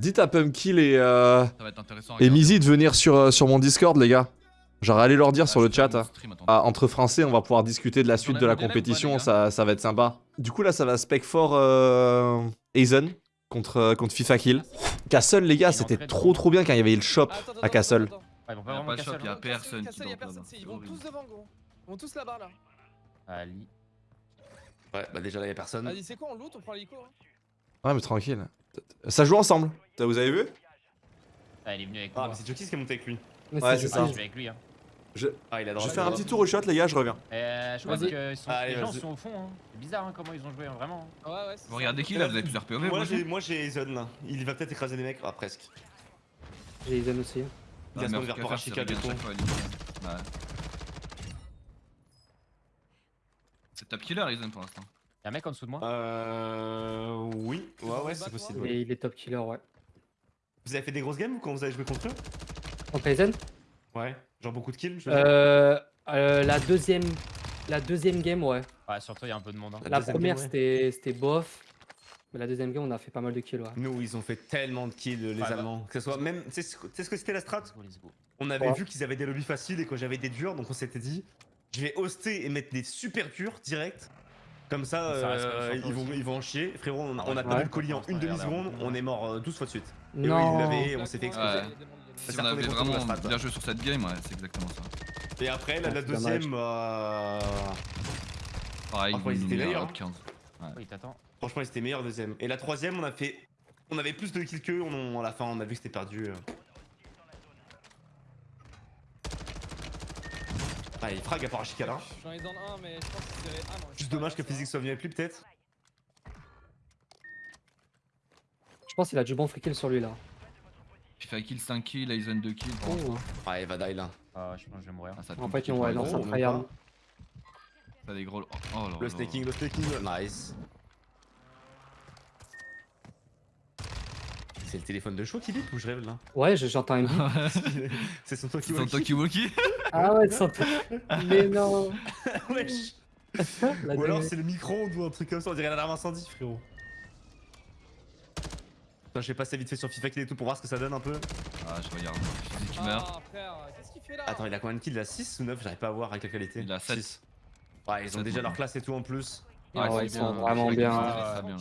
Dites à Pumpkill et, euh, Ça va être intéressant. à et. Mizi de venir sur, euh, sur mon Discord, les gars. Genre, allez leur dire Ah, sur le chat. hein. stream. Ah, entre français, on va pouvoir discuter de la suite de la compétition, ça, ça va être sympa. Du coup, là, ça va spec fort euh, Aizen contre, euh, contre FIFA Kill. Castle, les gars, Il c'était trop trop bien quand il y avait le shop Ah, attends, attends, à Castle. attends, ils vont pas vraiment shop, y a là. personne Castle, qui y a dort personne, là-bas. Ils vont tous devant, gros. Ils vont tous là-bas, là. Ali. Ouais, bah déjà là y'a personne. Vas-y, c'est quoi, on loot, on prend l'hélico hein Ouais, mais tranquille. Ça joue ensemble. Vous avez vu? Ah, il est venu avec Ah, moi. mais c'est Jokis qui est monté avec lui. Mais Ouais, c'est ça. Ah, je vais avec lui. Hein. Ah, il a Je droit. vais faire un petit tour au shot, les gars, je reviens. Euh, je pense Vas-y. que sont- Allez, les gens sont au fond. Hein. C'est bizarre hein, comment ils ont joué, hein, vraiment. Ouais, ouais, c'est Vous ça. regardez qui là Vous avez plusieurs POV Moi j'ai aussi moi j'ai Aizen là. Il va peut-être écraser des mecs. Ah presque. J'ai Zen aussi. Il Ah, se mais prendre vers Archica du coup. Ouais. C'est top killer Aizen pour l'instant. Y'a un mec en dessous de moi? Euh. Oui, ouais, ouais, c'est possible. ouais. Il est top killer, ouais. Vous avez fait des grosses games ou quand vous avez joué contre eux Contre Aizen Ouais. Genre beaucoup de kills je veux dire. euh, euh, La deuxième. La deuxième game, ouais. Ouais, surtout il y a un peu de monde. Hein. La première, ouais. c'était c'était bof. Mais la deuxième game, on a fait pas mal de kills, ouais. Nous, ils ont fait tellement de kills, les Ouais, bah. Allemands. Que ce soit même. Tu sais ce que c'était la strat. On avait Ouais. vu qu'ils avaient des lobbies faciles et que j'avais des durs, donc on s'était dit, je vais hoster et mettre des super durs direct. Comme ça, euh, ils, vont, aussi. ils vont en chier. Frérot, on, a- on a Ouais. perdu le colis en une demi-seconde, on est mort euh, 12 fois de suite. Et Non l'avaient et on s'est fait exploser. Ouais. Si on avait vraiment strat, bien joué sur cette game, ouais, c'est exactement ça. Et après, la, deuxième, euh, Pareil, Franchement, ils étaient meilleurs, top 15. Il t'attend. franchement, ils étaient meilleurs deuxième. Et la troisième, on a fait. On avait plus de kills qu'eux, on, à la fin, on a vu que c'était perdu. euh. Ah, il frag à part. J'en ai dans un, mais je pense que c'est. Ah. Juste dommage que Physique soit venu avec lui, peut-être. Je pense qu'il a du bon free kill sur lui, là. FIFA kill 5 kills, Aizen 2 kills Oh. Ouais, il va die là. Ah, je pense que je vais mourir. Ah, ça En fait, ouais, Aizen. non, ça même tryhard. T'as des gros. Oh là là. Le staking, le staking, nice. C'est le téléphone de chaud qui bip ou je rêve là? Ouais, je- j'entends un beat. C'est son C'est Toki ton Tokiwoki ah ouais, ça Mais non Wesh Ou alors c'est le micro-ondes ou un truc comme ça, on dirait l'alarme incendie frérot. Putain, je vais passer vite fait sur FIFA Kill et tout pour voir ce que ça donne un peu. Ah, je regarde. Meurt. Ah, qu'est-ce qu'il fait là Attends, il a combien de kills? Il a 6 ou 9 J'arrive pas à voir avec la qualité. Il a sept. Six. Ouais, ils ont déjà leur classe et tout en plus. Ah ouais, ils sont bien, vraiment bien. Bien.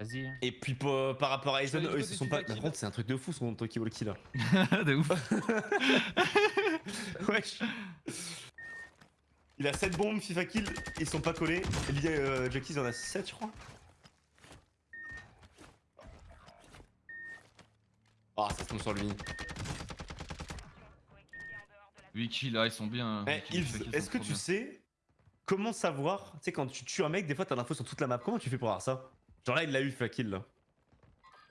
Vas-y. Et puis par rapport à Aizen, Je eux ils se sont pas. Par contre, c'est un truc de fou son Toki Walkie là. de ouf. Wesh. Il a 7 bombes, FIFA Kill, ils sont pas collés. Euh, Jackie, il en a 7, je crois. Ah, ça tombe sur lui. 8 kills là, ils sont bien. Eh, FIFA kills est-ce que tu bien. sais comment savoir Tu sais, quand tu tues un mec, des fois t'as l'info sur toute la map. Comment tu fais pour avoir ça? Genre là, il l'a eu, FIFA Kill là.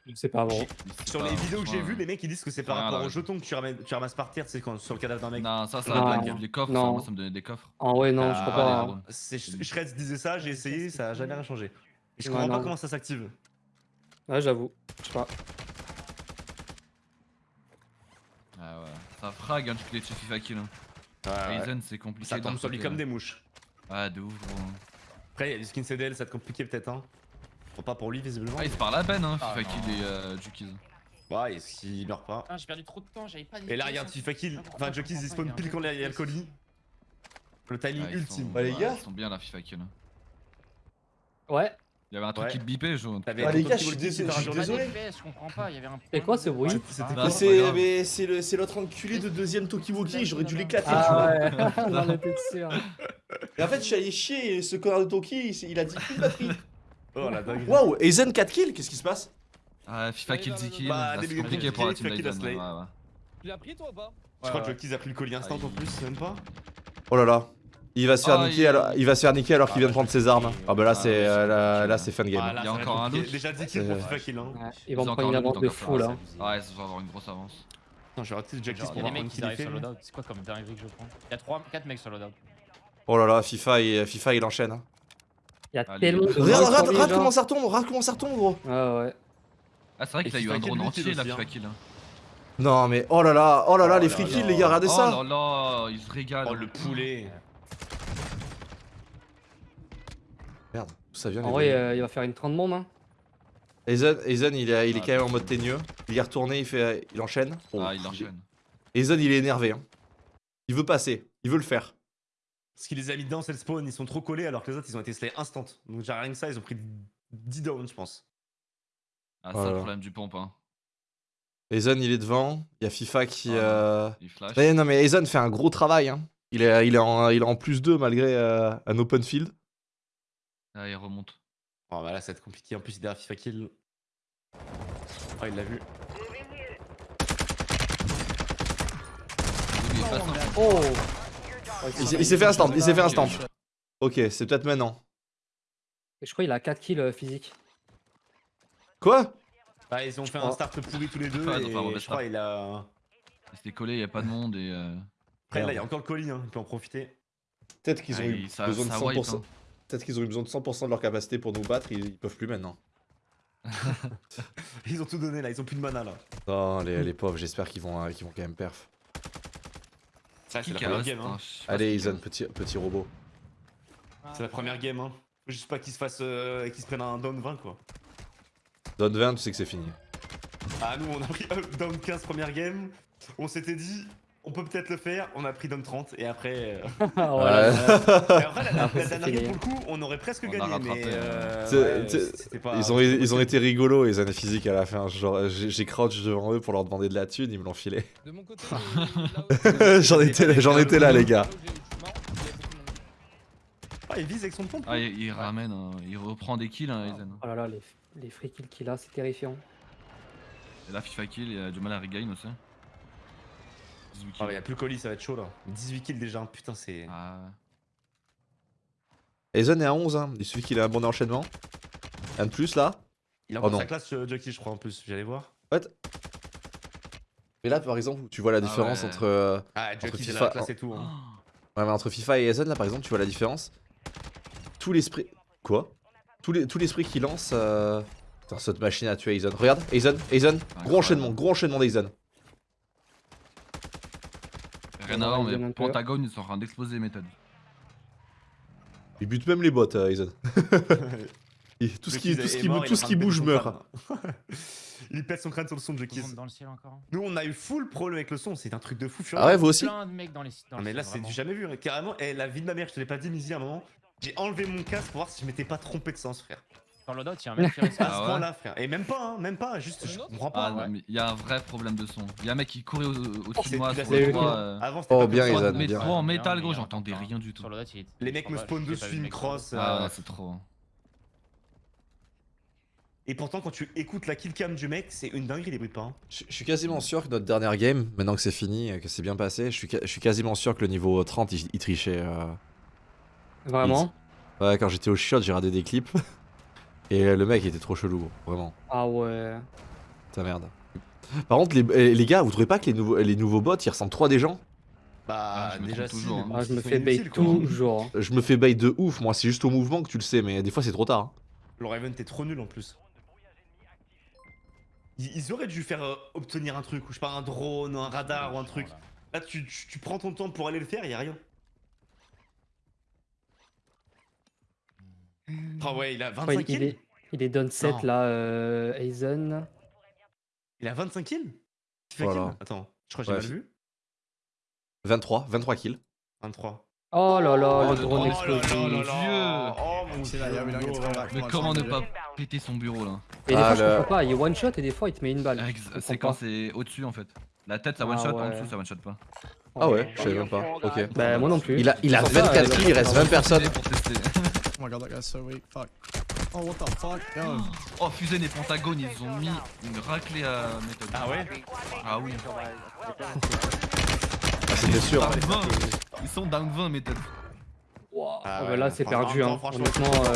Je sais pas, bon. Sur pas- les vidéos que j'ai vues, les mecs ils disent que c'est par rapport là, aux jetons que tu ramasses, tu ramasses par terre, tu sais, quand, sur le cadavre d'un mec. Non, ça, ça blague. Les coffres, ça, moi, ça me donnait des coffres. En vrai, non, je Ah, crois pas. hein. Shreds disait ça, j'ai essayé, ça a jamais rien changé. Je Ouais, comprends pas comment ça s'active. Ouais, j'avoue. Je sais pas. Ah ouais. Ça frag un truc de FIFA kill. Hein. Aizen, c'est compliqué. Ça tombe sur lui comme hein. des mouches. Ouais, de ouf, gros. Après, il y a du skin CDL, ça va être compliqué peut-être, hein. Bon, pas pour lui, visiblement. Ah, il se parle à peine, hein, Ah, FIFA non. kill et euh, Jukies. Ouais, est-ce qu'il meurt pas Ah, j'ai perdu trop de temps, j'avais pas Et là, regarde, FIFA Kill. Enfin, Jockeys, il spawn pile quand il y a le colis. Le timing Ouais, ultime. sont- Bah, les ouais, gars. Ils sont bien la FIFA kill. hein. Ouais. Il y avait un truc Ouais. qui te bipait, je. T'avais Ah, les gars, je suis désolé, je suis désolé. je comprends pas, il y avait un. C'est quoi ce bruit C'était c'est le l'autre enculé de deuxième Tokiwoki, j'aurais dû l'éclater. tu vois. Ah ouais, j'en étais sûr. Et en fait, je suis allé chier et ce connard de Toki, il, a dit plus de batterie. Oh la dingue. Waouh, Aizen 4 kills, qu'est-ce qui se passe? Ah, FIFA kill 10 kills. C'est compliqué qui pour la kill, team. Tu l'as pris toi ou pas? Je crois que Jockeys a pris le colis instant en plus, même pas. Oh là là. Il va se faire Ah, niquer il- alors, il va se faire niquer alors qu'il Ah, vient de prendre ses armes. Ah bah là Ah, c'est ouais, euh, c'est là, là, là. de game. Ah, là, Il y a encore un loot. Déjà 10 kills pour FIFA Kill, hein. Ouais, ils Ils vont prendre une un avance de fou là. Ouais, ça va avoir une grosse avance. Je vais rater Jockeys Genre, pour il y a voir des combien mecs de qui fait. sur loadout. C'est quoi comme dinguerie que je prends Il y a 3, 4 mecs sur loadout. Oh là là, FIFA il, FIFA il enchaîne. hein. Il y a tellement de Regarde, comment ça retombe, regarde comment ça retombe gros. Ouais, ouais. Ah, c'est vrai qu'il a eu un kill, drone kill entier là, FIFA hein. kill. hein. Non mais oh là là, oh là là Oh les là free là. kills les gars, regardez Oh ça. là là, il se régale. Oh le poulet. Merde, ça vient En les vrai, euh, il va faire une 30 bombes. Hein. Aizen, Aizen, il est, il est quand même en mode teigneux. Il est retourné, il fait, il enchaîne. Oh, Ah, il enchaîne. Aizen, il est énervé. hein. Il veut passer, il veut le faire. Ce qui les a mis dedans, c'est le spawn. Ils sont trop collés alors que les autres, ils ont été slay instant. Donc, j'ai rien que ça, ils ont pris 10 downs, je pense. Ah, c'est Voilà. le problème du pompe. Hein. Aizen, il est devant. Il y a FIFA qui. Ah, euh, Il flash. Mais non, mais Aizen fait un gros travail. hein. Il, est, il, est en, il est en plus 2 malgré euh, un open field. Ah, il remonte. Oh, bah là, ça va être compliqué. En plus, il est derrière FIFA kill. Oh, il l'a vu. Simple. Oh Il, s'est- il s'est fait un stand, il s'est fait un stand. Ok, c'est peut-être maintenant. Je crois qu'il a 4 kills euh, physiques. Quoi? Bah, ils ont fait un start pourri tous les deux. Et je crois il a. Il s'était collé, il y a pas de monde et. Euh, Après, là, il y a encore le colis, hein. il peut en profiter. Peut-être qu'ils ont ah, eu besoin de ça 100%. wipe, hein. Peut-être qu'ils ont eu besoin de 100% de leur capacité pour nous battre, ils, ils peuvent plus maintenant. Ils ont tout donné là, ils ont plus de mana là. Non, les, les pauvres, j'espère qu'ils vont, euh, qu'ils vont quand même perf. Ça, c'est la première game. Hein. hein, Allez, qu'il petit, petit robot. C'est la première game. Hein. Faut juste pas qu'ils se fassent. Euh, qu'ils se prennent un down 20 quoi. Donne 20, tu sais que c'est fini. Ah, nous, on a pris up down 15 première game. On s'était dit, on peut peut-être le faire. On a pris down 30 et après. euh, Ah, Ouais. voilà. Et après, la, dernière pour le coup, on aurait presque gagné. mais. hein. euh, Ils ont, été rigolos, les années physiques à la fin. Genre, j'ai crouch devant eux pour leur demander de la thune, ils me l'ont filé. J'en étais, j'en étais là, les gars. Ah, il vise avec son pompe. Ah, il, il ramène, hein, il reprend des kills, hein, Aizen. Oh là là, les, les free kills qu'il a, c'est terrifiant. Et là, FIFA kill, il a du mal à regain aussi. 18 kills. Ah, il y a plus le colis, ça va être chaud là. 18 kills déjà, putain, c'est. Ah, Aizen est à 11, hein. il suffit qu'il ait un bon enchaînement. Un de plus là. Il a Oh encore non. sa classe, euh, Jockey, je crois en plus. J'allais voir. Mais là, par exemple, tu vois la Ah différence ouais. entre. euh, Ah, Jockey, a FIFA, la classe et tout. hein. Ouais, mais entre FIFA et Aizen, là, par exemple, tu vois la différence. Tout l'esprit. Quoi? Tout les- l'esprit qu'il lance. Euh... Putain, cette machine a tué Aizen. Regarde, Aizen, Aizen. Gros enchaînement, gros enchaînement d'Aizen. Rien à voir, mais. Pentagone, ils sont en train d'exploser méthode. Il bute même les bots, euh, Aizen. Et tout ce qui, tout ce qui, mort, tout ce bouge meurt. il pète son crâne sur le son de dans le ciel encore. Nous, on a eu full problème avec le son, c'est un truc de fou furieux. Ah ouais, vous aussi Plein de mecs dans les dans Non, le mais là, c'est du jamais vu. Carrément, et la vie de ma mère, je te l'ai pas dit, Mizzy, à un moment. J'ai enlevé mon casque pour voir si je m'étais pas trompé de sens, frère. Dans le loadout, il y a un mec qui reste À Ah ce ouais point-là, frère. Et même pas, hein, même pas, juste, je comprends Ah pas. mais il y a un vrai problème de son. Il y a un mec qui courait au- au-dessus C'est- de moi c'est- sur le toit. euh, Avant, c'était Oh, pas bien. Aizen, Mais bien. trop en métal, gros, j'entendais rien du tout. Sur le loadout, il est- Les mecs me spawnent dessus, vu une mec sur le crosse. loadout. Ah euh, ouais, c'est trop. Et pourtant, quand tu écoutes la killcam du mec, c'est une dinguerie, les bruits de pas. hein. Je je suis quasiment sûr que notre dernière game, maintenant que c'est fini, euh, que c'est bien passé, je suis, je suis quasiment sûr que le niveau 30, il, il trichait. euh. Vraiment? Ouais, quand j'étais au shot, j'ai regardé des clips. Et le mec était trop chelou, gros, vraiment. Ah ouais. Ta merde. Par contre, les, eh, les gars, vous trouvez pas que les nouveaux, les nouveaux bots, ils ressemblent trop à des gens? Bah, Ah, déjà, si, toujours, hein. bon, Ah, je me c'est fais bait toujours. hein. Je me fais bait de ouf, moi, c'est juste au mouvement que tu le sais, mais des fois c'est trop tard. hein. Le Raven, t'es trop nul en plus. Ils, auraient dû faire euh, obtenir un truc, ou je sais pas, un drone, un radar ou un truc. Là, tu, tu, tu prends ton temps pour aller le faire, y a rien. Ah ouais, il a 25 Ouais, il, kills est, il est down 7 Non. là, euh, Aizen. Il a 25 kills? Tu fais Voilà. kill? Attends, je crois que j'ai Ouais, mal vu. 23, 23 kills. 23. Oh là là, Oh, le drone là là. Dieu Oh mon back. Mais comment ne pas péter son bureau là? Et des Ah, fois, je comprends pas, il one shot et des fois, il te met une balle. C'est quand c'est au-dessus en fait. La tête ça Ah one shot, en ouais. dessous ça one shot pas. Ah ouais, je savais même pas. Ok. Bah, moi non plus. Il a, il a Sur ça, 24 euh, kills, il reste 20 personnes. Oh my god, that guy's so weak. Fuck. Oh, what the fuck? Oh Fusen et Pentagone ils ont mis une raclée à méthode. Ah ouais Ah oui. Ah, c'était sûr. Down 20. Ils sont down 20 méthode. Wow. Ah Ah bah ouais, là, c'est perdu. Hein. franchement, Honnêtement, euh,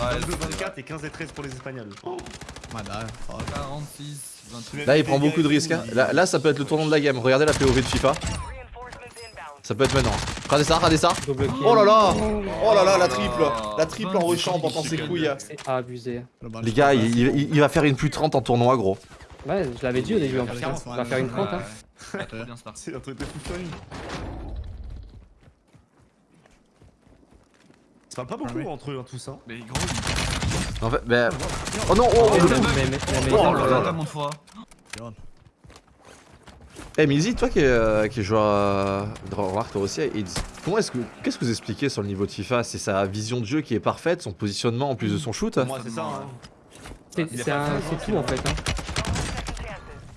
Ouais, 22, c'est 24 et 15 et 13 pour les Espagnols. Fuck. 46, 28. Là, il prend beaucoup de risques. hein. Là, là, ça peut être le tournant de la game. Regardez la POV de FIFA. Ça peut être maintenant. Regardez ça, regardez ça. Oh là là Oh là là, la triple Oh, La triple en 26 rushant pendant ses couilles. C'est abusé. Les gars, il, il- il va faire une plus 30 en tournoi, gros. Ouais, je l'avais dit au début en plus. hein. On va faire une 30. Hein. C'est un truc de fou. Ça pas beaucoup Ouais. entre eux, hein, tous. Hein. Mais gros, il- En fait, bah. Oh non, oh, Mais- oh, mais- oh. mais- mais- mais- Oh Eh, Mizi, toi qui es, euh, qui est joueur euh, de remarque toi aussi, et comment est-ce que qu'est-ce que vous expliquez sur le niveau de FIFA? C'est sa vision de jeu qui est parfaite, son positionnement en plus de son shoot? Moi, c'est ça. Hein. C'est tout en fait. hein.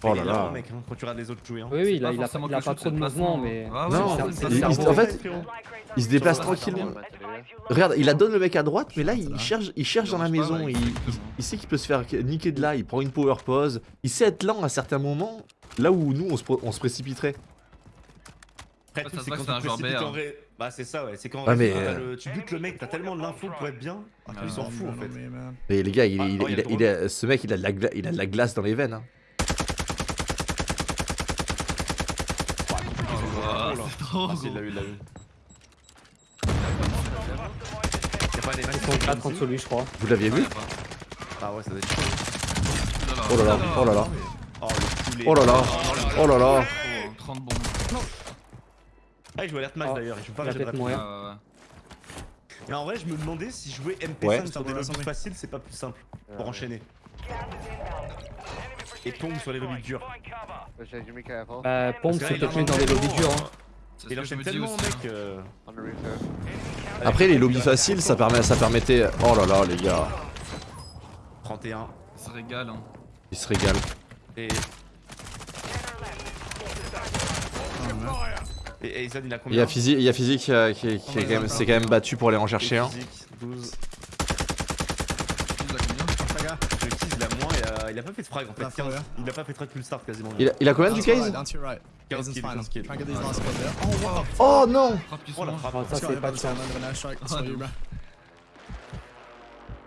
Oh Il là là. mec, hein, quand tu regardes les autres jouer. Hein. Oui, oui, il a, pas il a, il a pas trop de mouvement, mais. Ah ouais, Non, il- il- en fait, il se déplace tranquillement. Regarde, il la donne le mec à droite, mais là il cherche, il cherche dans la maison. Il, il- il sait qu'il peut se faire niquer de là. Il prend une power pause. Il sait être lent à certains moments, là où nous on se, pro- on se précipiterait. Après, c'est quand un tu joueur ré- Bah, c'est ça, ouais. C'est quand mais, euh, le- tu butes le mec, t'as tellement de l'info pour être bien. Fucking Ils s'en foutent, en fait. Mais les gars, il, Ah, il- oh, il il- il a- ce mec il a, de la gla- il a de la glace dans les veines. hein. Ah, Oh là. c'est trop Ah, gros. si, il l'a eu, il l'a eu. Y'a pas des mecs Ils sont 4 contre lui, je crois. Vous l'aviez vu Ah ouais, ça doit être chaud. Oh là là, oh là là, Oh oh là là, oh là là. Oh, 30 bombes. Ah, il joue alerte match Oh, d'ailleurs, il joue pas peut-être rapide. mourir. Ah. Mais en vrai, je me demandais si jouer MP5 Ouais. sur des lobbies faciles, c'est pas plus simple pour enchaîner. Et tombe sur les lobbies durs. Bah, pompe, c'est peut-être dans les lobbies durs. hein. C'est ce Il enchaîne tellement, aussi. mec. hein. euh, Après les lobbies faciles, ça permet, ça permettait. Oh là là, les gars, 31. Il se régale. Hein. il se régale. Et. Et il a Il combien y a physique, il y a physique euh, qui, est- qui est quand même, c'est quand même battu pour aller en chercher un. Physique, 12. Il a combien Les gars, Le Keys, il a moins, il a, pas fait de frag en fait. La 15. fois, Il a pas fait de frag plus start quasiment. Il a, il a combien du case right, down to your right. 15 Aizen's kills, fine. 15 kills. Try and get these last ones there. Oh, the Oh non Oh la frappe. Oh, ça, c'est pas de chance.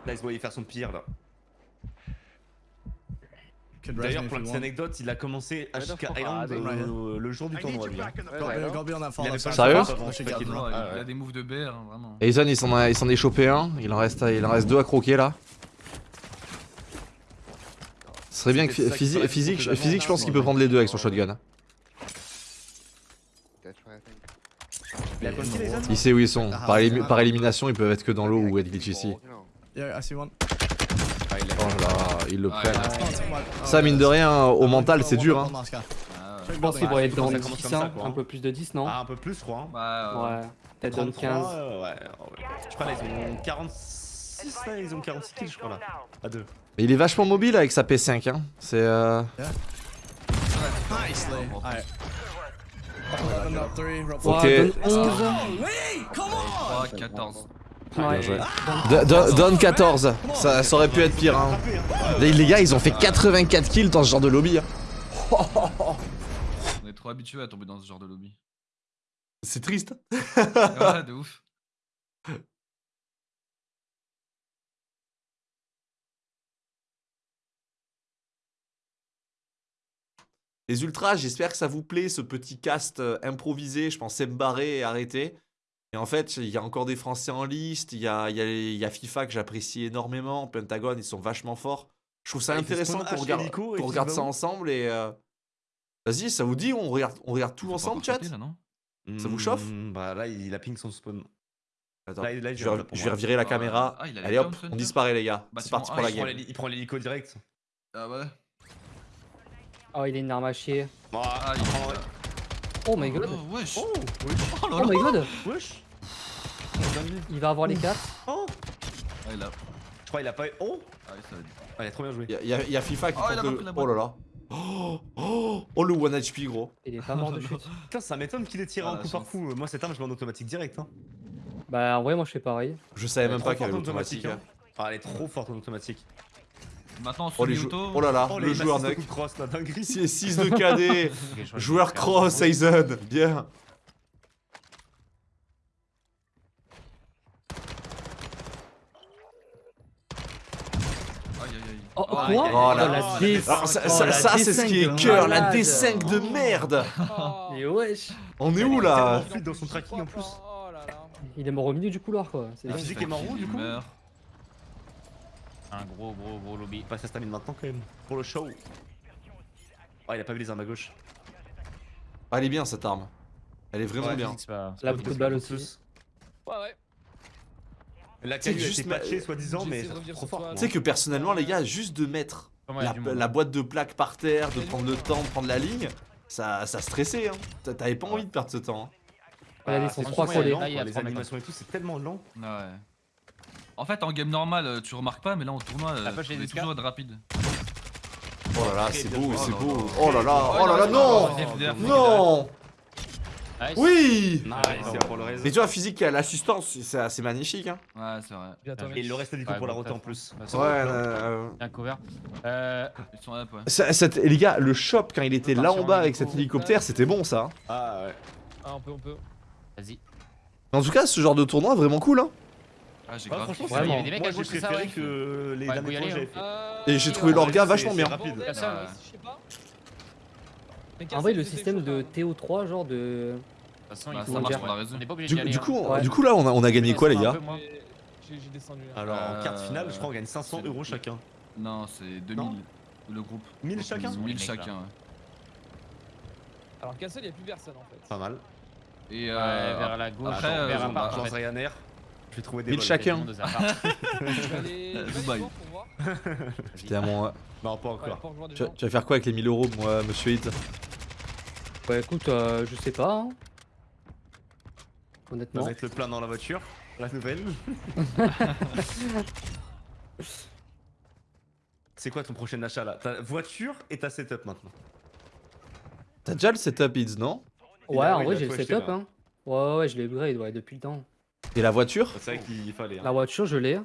Là, il se voyait faire son pire là. D'ailleurs, pour if la petite anecdote, il a commencé HK Island euh, le jour du tournoi lui. hein. Sérieux. Oh, il a des moves de BR, hein, vraiment. Aizen il s'en a, il s'en est chopé un, il en reste, il en reste deux à croquer là. Ce serait bien que physique, physique, physique, je pense qu'il peut prendre les deux avec son shotgun. Il sait où ils sont. Par, élim- par élimination, ils peuvent être que dans l'eau ou être glitch ici. Ah, l'a Oh là là, ils le Ah, prennent. Oh. Oh, Ça, mine de rien, au mental, c'est dur. Hein. Ah, Je pense qu'il devrait être dans Ça 10, commence comme ça, hein, un peu plus de 10, non? Ah, un peu plus, je crois. hein. Bah, ouais. Ouais, peut-être dans 33, 15. euh, ouais, ouais. Je crois là, ils ont 46, là, ils ont 46 kills, je crois là. À deux. Mais il est vachement mobile avec sa P5. Hein. C'est. Euh... Ok. Ouais, donne 11. 3, 14. Ouais. joué. Do- do- Donne 14. Ça, ça aurait pu être pire. Hein. Les, les gars, ils ont fait 84 kills dans ce genre de lobby. hein. On est trop habitués à tomber dans ce genre de lobby. C'est triste. ouais, de ouf. Les ultras, j'espère que ça vous plaît, ce petit cast euh, improvisé. Je pensais me barrer et arrêter. Et en fait, il y a encore des Français en liste. Il y a, il y a- y a FIFA que j'apprécie énormément. Pentagon, ils sont vachement forts. Je trouve ça Ah, intéressant qu'on regarde, regarde ça ensemble. Et euh, vas-y, ça vous dit, on regarde, on regarde tout ensemble, chat? sauter, là, non? Ça vous chauffe? Hmm, Bah là, il a ping son spawn. Attends, Là, là, il je vais, je revirer la Ah, caméra. ah, Allez hop, on disparaît les gars. C'est Bâtiment parti pour la Il prend game. il prend l'hélico direct. Ah ouais Oh, il a une arme à chier. Ah, il- prend- Oh my god. Oh, wesh Oh, Oh là Oh my god. wesh. Il va avoir les 4. Oh, Ah, il a... je crois qu'il a pas. Oh, Ah, oui, ça va être... ah, il a trop bien joué. Il y, a- il y a- il y a FIFA qui Oh, tente de- Oh là là. Oh, oh, oh, le 1 HP gros. Il est pas mort de chute. Putain, ça m'étonne qu'il ait tiré Ah, un la coup par coup. Moi, cette arme, je mets en automatique direct. Hein. Bah, en vrai, moi je fais pareil. Je savais même pas qu'il y avait en automatique, hein. Ah, elle est trop forte en automatique. Maintenant, Oh, les jou- auto. oh là là, Oh, le les joueur de cross, la dinguerie. 6 de KD. Joueur cross, Aizen. Bien. Oh, Ah, quoi Oh la aïe, D- aïe. Alors, ça, Oh, ça- la ça, c'est ce qui est D5 cœur, la malade. D5 de merde. Oh. Et wesh. On est où là tellement fluide dans son tracking en plus. Oh là là. Il est mort au milieu du couloir quoi. La physique est marron du Il coup. Un gros, gros, gros lobby. Pas sa stamine maintenant quand même. Pour le show. Oh, il a pas vu les armes à gauche. Ah, Elle est bien cette arme. Elle est vraiment Ouais, bien. Pas. Là, beaucoup de balles aussi. Ouais, ouais. La a juste patchée soi-disant, mais trop fort. Tu sais que personnellement, les gars, juste de mettre la, la boîte de plaques par terre, de prendre le temps de prendre la ligne, ça, ça stressait. Hein. T'a- T'avais pas envie de perdre ce temps. hein. Ah, sont c'est Les animations et tout, c'est tellement lent. Ouais. En fait, en game normal, euh, tu remarques pas, mais là en tournoi, euh, tu est peux des toujours être rapide. Oh là là, c'est bien beau, c'est Oh là beau. là. Oh là là, oh là là, non Non Nice. Oui Nice, c'est pour le reste. Mais tu vois, physique qui a l'assistance, c'est c'est magnifique. Hein. Ouais, c'est vrai. Bien, Ah. Et le reste du coup Ouais, pour la roter en plus. Bah, c'est Ouais, bon. euh, Un cover. Euh, Ils sont up, ouais. les gars, le shop quand il était là en bas avec cet hélicoptère, c'était bon ça. hein. Ah ouais. Ah, on peut, on peut. Vas-y. En tout cas, ce genre de tournoi vraiment cool. Hein. Ah, j'ai Ah, grave franchement, il y Vraiment. avait des mecs Moi à j'ai gauche, c'est ça, préféré ouais. que les Ouais, derniers faut y tours que aller, j'avais fait. Euh, Et j'ai trouvé ouais, l'orga vachement bien. rapide. euh, En vrai, le c'était système de quand TO3, genre de. De toute façon, Bah, il ça faut marche dire. pour la raison. On n'est pas obligé Du, d'y aller. du hein. coup, Ouais. du coup là, on a, on a gagné quoi les gars va. J'ai j'ai descendu là. Alors en Euh, carte finale, je crois on gagne 500 euros chacun. Non, c'est 2000. Non Le groupe. 1000 Donc, chacun 1000 Les mecs, chacun, ouais. Alors, Cassel, il n'y a plus personne en fait. Pas mal. Et Ouais, euh, vers la gauche, après, euh, vers un bah, parc. Je en lance fait. Ryanair. Je vais trouver des 1000 vols. chacun. Pour voir. J'étais à mon. Non, pas encore. Tu, vas- gens. tu vas faire quoi avec les 1000 euros, moi, monsieur Hit Bah écoute, euh, je sais pas. hein. Honnêtement. va être le plein dans la voiture. La nouvelle. C'est quoi ton prochain achat là? Ta voiture et ta setup maintenant. T'as déjà le setup Hits, non? Ouais, a- en vrai, j'ai le setup. là. Hein. Ouais, ouais, je l'ai upgrade ouais, depuis le temps. Et la voiture C'est vrai qu'il fallait. hein. La voiture, je l'ai.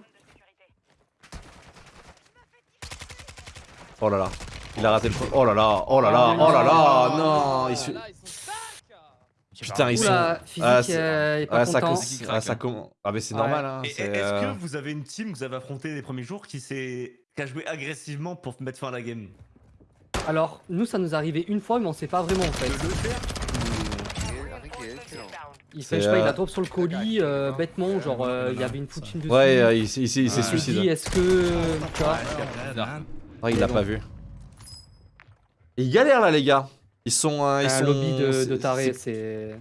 Oh là là. Il a raté le. Oh là là, oh là là, oh là là, non il Ah, se- sont Putain, ils sont. Oula, physique, Ah, euh, est pas Ah, ça, content. com- ah, ça com- ah, mais c'est Ouais. normal, hein. Est-ce euh, que vous avez une team que vous avez affronté les premiers jours qui s'est qui a joué agressivement pour mettre fin à la game? Alors, nous, ça nous est arrivé une fois, mais on sait pas vraiment en fait. Il fait, je sais pas, il euh, a drop sur le colis, euh, bêtement, genre, euh, il y avait une poutine dessus. Ouais, euh, il, s'est- il s'est il suicidé. dis, est-ce que. Tu vois Ouais, il l'a pas vu. Ils galèrent là, les gars. Ils sont. euh, ils un sont... lobby de, c'est- de taré, c'est-.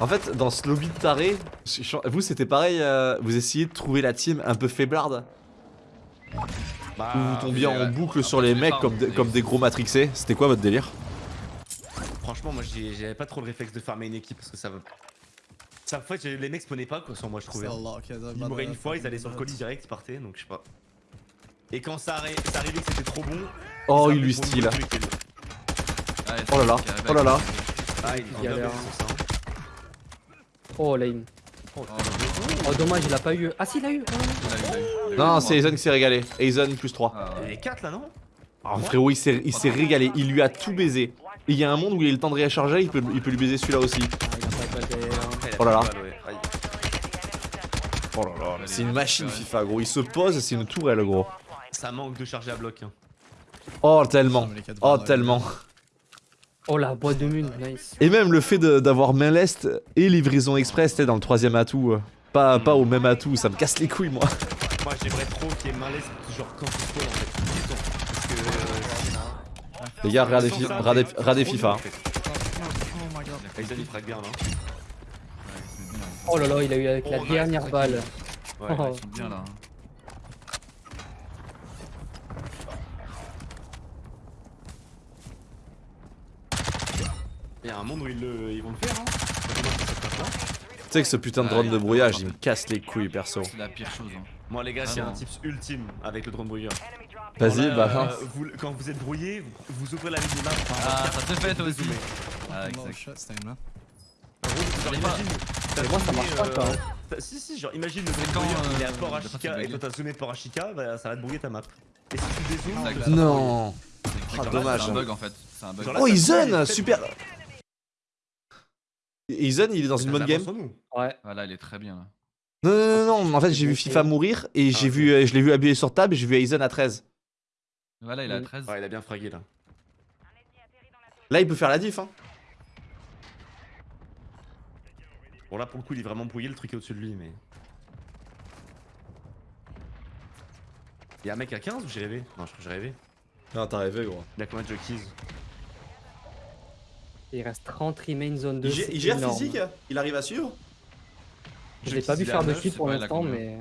En fait, dans ce lobby de taré, vous c'était pareil, euh, vous essayez de trouver la team un peu faiblarde Bah, Ou vous tombiez en boucle sur les mecs comme, des- comme des gros matrixés C'était quoi votre délire? Franchement, moi j'ai- j'avais pas trop le réflexe de farmer une équipe parce que ça va. Ça, en fait, les mecs spawnaient pas quoi, sans moi je trouvais. Ils mouraient une fois, ils allaient sur le colis direct, ils partaient, donc je sais pas. Et quand ça, arri- ça arrivait que c'était trop bon. Oh, il lui style. Ouais, Oh là là, oh là là. Ah, il hein. Oh, lame. Oh, Oh, dommage, il a pas eu. Ah, si, il a eu. Ah. Non, c'est Aizen qui s'est régalé. Aizen plus 3. Ah, Il avait 4 là, non? Ah, frérot, il s'est il s'est régalé. Il lui a tout baisé. Et il y a un monde où il a le temps de récharger, il peut, il peut lui baiser celui-là aussi. Il il Oh là là. Oh là là, c'est une machine FIFA, gros. Il se pose, c'est une tourelle, gros. Ça manque de charger à bloc. hein. Oh, tellement. Oh, tellement. Oh, la boîte de mune, nice. Et même le fait d'avoir main lest et livraison express, t'es dans le troisième atout. Pas, pas au même atout, ça me casse les couilles, moi. Moi j'aimerais trop qu'il y ait malaise, genre quand tu spawn en fait. Tout le temps. Parce que. euh, Les gars, regardez, fi- regardez- regardez FIFA. hein. là. Bien. Oh là là, il a eu avec la Oh, dernière balle. Ouais. Oh. Ils sont bien là. hein. Il y a un monde où ils, le... ils vont le faire hein. Tu sais que ce putain de drone de brouillage, il me casse les couilles, perso. C'est la pire chose. Hein. Moi les gars, j'ai Ah un tips ultime avec le drone brouilleur. Vas-y, Quand, bah. euh, hein. vous- quand vous êtes brouillé, vous, ouvrez la ligne de map. Ah, ça te fait toi aussi. Ah, exact. Genre imagine. Mais moi, ça marche pas, euh, quoi, hein. Si, si, genre imagine le quand, brouilleur, il est euh, à Port de Ashika passer et toi t'as zoomé Port Ashika, bah, ça va te brouiller ta map. Et si tu dézoomes, Non. C'est Ah, dommage. C'est un bug en fait. C'est un bug. Genre là, Oh, brouille, super. Aizen, il est dans une bonne game. Ouais. Voilà, il est très bien là. Non, non, non, non, en fait, j'ai vu FIFA mourir et j'ai ok. vu, euh, je l'ai vu habillé sur table et j'ai vu Aizen à 13. Voilà, il a Mm. 13. Ouais, il a bien fragué là. Là, il peut faire la diff, hein. Bon, là pour le coup, il est vraiment brouillé, le truc est au-dessus de lui, mais. Y'a un mec à 15 ou j'ai rêvé? Non, je crois que j'ai rêvé. Non, t'as rêvé, gros. Il a combien de jockeys? Il reste 30 remain zone 2. Il, gère- c'est il gère énorme. physique Il arrive à suivre? Je l'ai pas vu faire de kill pour il l'instant, mais.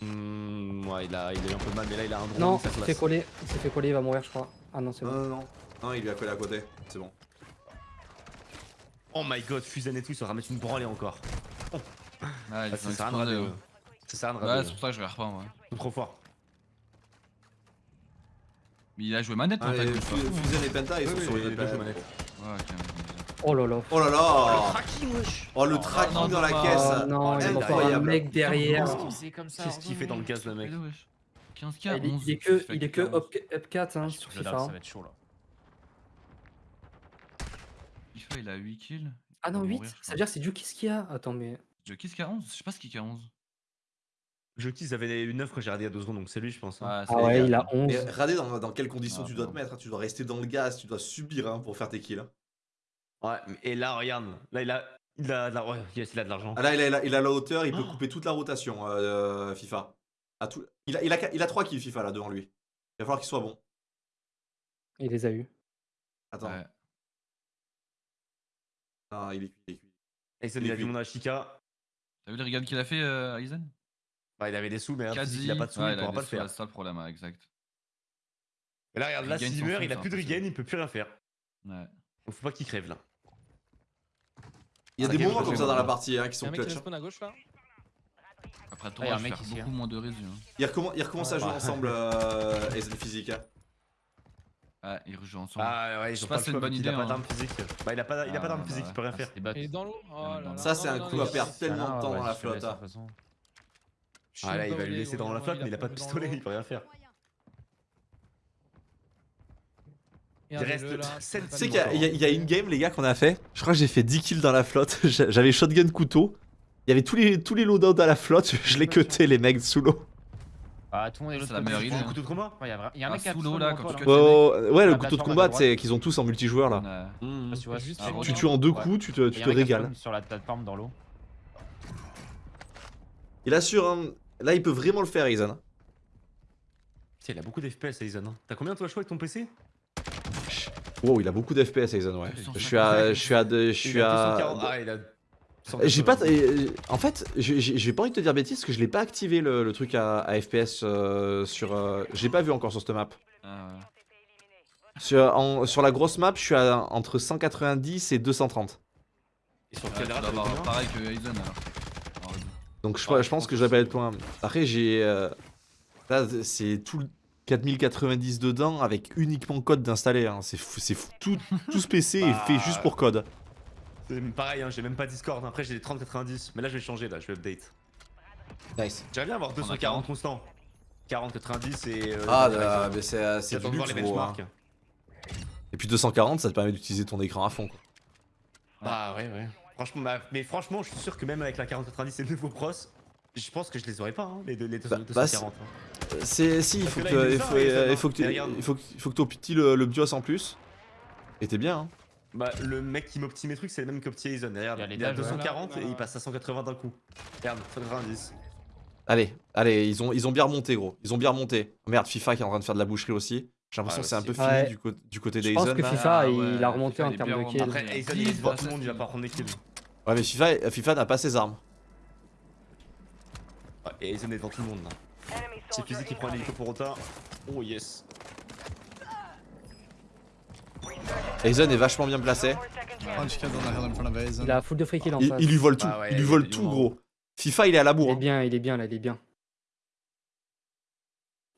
Hmm, ouais, il a, il a eu un peu de mal, mais là il a un drone. Non, il s'est fait coller, il s'est fait coller, il va mourir, je crois. Ah non, c'est Non, bon. non, non. Non, il lui a collé à côté. C'est bon. Oh my god, Fusen et tout, ils sont mettre une branlée encore. Ah, Ah, ils ça rader, ouais. ouais. Ça sert à rien de Ouais, c'est pour ça que je. Ils sont trop fort. Mais il a joué manette, Ah, non, t'as et vu, Fu- c'est pas fou, Fusion et Penta, ils sont sur les une manette. hein. Ouais, ok. Oh là là. Oh là là Tracking, wesh Oh le Oh, tracking non, dans la non, caisse Oh non, il y a un incroyable. mec derrière. Qu'est-ce qu'il fait dans le gaz, le mec 15k, Ah, Il est, 11. il est que, FIFA il est que 11. up, up 4 hein, Je sur FIFA. dalle, hein. ça va être chaud là. FIFA, il a 8 kills. Ah non, Il va 8 mourir, je Ça veut dire c'est du kiss qu'il y a Attends, mais. Jockey qui a 11 Je sais pas ce qu'il a 11. Je ils avaient une 9 quand j'ai regardé il y a 2 secondes, donc c'est lui, je pense. hein. Ouais, Ah c'est ouais, il a 11. Mais regardez dans, dans quelles conditions Ah, tu dois te mettre. hein. Tu dois rester dans le gaz, tu dois subir hein, pour faire tes kills. Hein. Ouais, et là, regarde, là, il a. Il a, de la- ouais, yes, il a de l'argent. Ah là, il a, il a- il a la hauteur, il peut couper toute la rotation, euh, FIFA. À tout... il, a, il, a, il a 3 kills FIFA là devant lui. Il va falloir qu'il soit bon. Il les a eu. Attends. Ouais. Non, il est cuit, il est cuit. Aizen, il il a vu mon Ashika. T'as vu les regards qu'il a fait, euh, Aizen Bah, il avait des sous, mais hein, il a pas de sous, Ouais, il a pourra des pas le sous, faire. C'est ça le problème, ouais, exact. Et là, regarde, là, Regain, s'il s'en meurt, fout, il a c'est plus de impossible. regain, il peut plus rien faire. Ouais. Donc faut pas qu'il crève là. Il y a Ah, des moments comme ça dans la partie hein, qui sont un mec qui clutch. hein. à gauche là Après, Ah, toi, y a un je vais mec faire beaucoup hein. moins de résu. Hein. Ils recommencent, à jouer Ouais. ensemble, euh, Aizen Physique. hein. Ouais, ils rejouent ensemble. Ah ouais, Je ils sais ont pas pas si c'est le une choix, bonne il a pas d'arme physique. Bah il a pas, il a pas Ah, d'arme bah physique, il peut rien Ah, faire. Il est dans l'eau? Oh là. Ça, c'est un coup à perdre tellement de temps ouais, dans la flotte. Ah là, il va lui laisser dans la flotte, mais il a pas de pistolet, l'eau. il peut rien faire. Il reste là, 7 Tu sais qu'il y, a- il y il une game, les gars, qu'on a fait. Je crois que j'ai fait 10 kills dans la flotte. J'a- J'avais shotgun couteau. Il y avait tous les, tous les loadouts à la flotte. Je les cuté, les mecs sous l'eau. Ah, tout le monde est l'autre la côté. meilleure Il idée. prend hein. un couteau de combat Ouais, y a vra- y a un Ah, mec qui a sous l'eau, là, quand tu là. cuts. Ouais, le couteau de combat, c'est qu'ils ont tous en multijoueur là. Pas si tu tues en deux coups, tu te, tu régales. Sur la plateforme dans l'eau. Il assure, hein. Là, il peut vraiment le faire, Aizen. Tiens, il a beaucoup d'FPS Aizen. hein. T'as combien toi choix avec ton PC Wow, il a beaucoup d'FPS, Aizen, ouais. Ouais, Je suis à. Je suis à. Je suis à. 240. Ah, il a. J'ai pas. 180. euh, En fait, j'ai pas envie de te dire bêtises parce que je l'ai pas activé le, le truc à, à FPS euh, sur. euh, Je l'ai pas vu encore sur cette map. Ah, ouais. Sur, en- sur la grosse map, je suis à entre 190 et 230. Et sur quel combien pareil que Aizen alors. Réseau. Donc je, Ah, je je pense que je vais pas aussi, être loin. Après, j'ai. euh, Là, c'est tout le 4090 dedans avec uniquement code d'installer. hein. C'est fou, c'est fou. Tout, tout ce PC est Bah, fait juste pour code. C'est pareil, hein, j'ai même pas Discord. Après, j'ai les 30-90. Mais là, je vais changer, là, je vais update. Nice. J'aimerais bien avoir a 240 40. constants. 40, 90 et. euh, Ah, là, mais c'est euh, c'est du luxe, les gros, hein. benchmarks. Et puis 240, ça te permet d'utiliser ton écran à fond. quoi. Bah ouais, ouais. Franchement, bah, mais franchement, je suis sûr que même avec la 4090 et le nouveau pros, je pense que je les aurais pas, hein, les, deux- les deux- Bah, 240. bah, hein. C'est si, il faut que que, il il faut, euh, il faut que tu- il faut que il faut que t'optis le, le BIOS en plus. Et t'es bien. Hein. Bah, le mec qui m'optime mes trucs, c'est le même qu'opti Aizen. Regarde, Il y a les il est à dages, ouais. 240 et Voilà. il passe à 180 d'un coup. Regarde, 190. Allez, allez, ils ont, ils ont bien remonté, gros. Ils ont bien remonté. Merde, FIFA qui est en train de faire de la boucherie aussi. J'ai l'impression Ouais, que c'est un peu fini Ouais. du, du côté Je pense d'Aizen. que. FIFA, Ah, il ouais, a remonté FIFA, en il termes de kills. Après, il Aizen, 10, il bah, tout le monde, il va pas prendre des kills. Ouais, mais FIFA, FIFA n'a pas ses armes. Ouais, et Aizen est devant tout le monde là. C'est Fusil qui prend l'hélico pour Ota. Oh yes. Aizen est vachement bien placé. Aizen. Il a full de free kill en Il, face. il lui vole tout. Bah ouais, il lui il vole tout, gros. FIFA, il est à la Il bourre. est hein. bien, il est bien là, il est bien.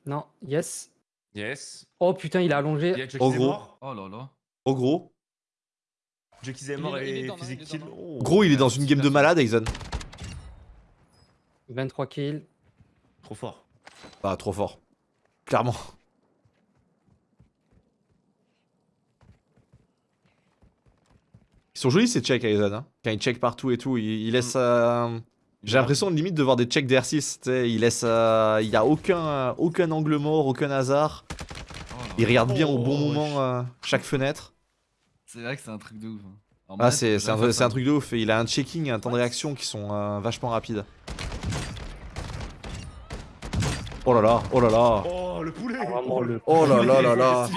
Non, yes. Yes. Oh putain, il a Il allongé. Oh, est gros. Oh là là. Oh, gros. Est Il mort est- il est et Physique il est kill. Gros, il est dans une game de malade, Aizen. 23 kills. Trop fort. Bah, trop fort. Clairement. Ils sont jolis ces checks, Aizen. Hein. Quand ils check partout et tout, ils, ils laissent. euh, J'ai l'impression limite de voir des checks d'R6. tu sais, Ils laissent. euh, Il y a aucun, aucun angle mort, aucun hasard. Oh Ils là. regardent bien au bon Oh, moment euh, chaque fenêtre. C'est vrai que c'est un truc de ouf. hein. Ah, c'est un, un truc de ouf. Et il a un checking et un temps de réaction qui sont euh, vachement rapides. Oh là là, oh là là. Oh le poulet Vraiment le. Oh là là là.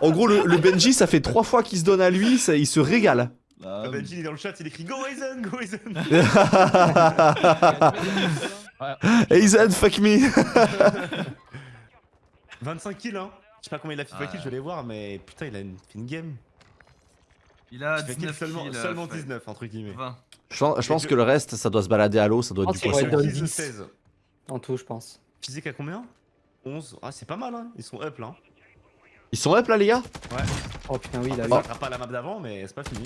En gros, le, le Benji, ça fait trois fois qu'il se donne à lui, ça, il se régale. Là, Ah, Benji, il est dans le chat, il écrit Go Aizen, Go Aizen Aizen, fuck me 25 kills, hein Je sais pas combien il a FIFA Ah. kills, je vais les voir, mais putain, il a une fine game. il a Il fait 19 seulement, kills, euh, seulement fait 19, entre guillemets. 20. Je pense, je pense Et que le reste, ça doit se balader à l'eau, ça doit être du poisson. vrai, donne Kills, 10. 16. En tout, je pense. Physique à combien? 11. Ah, c'est pas mal, hein Ils sont up là. Ils sont up là, les gars? Oh putain, oui, il a Il eu. rattrape pas la map d'avant, mais c'est pas fini.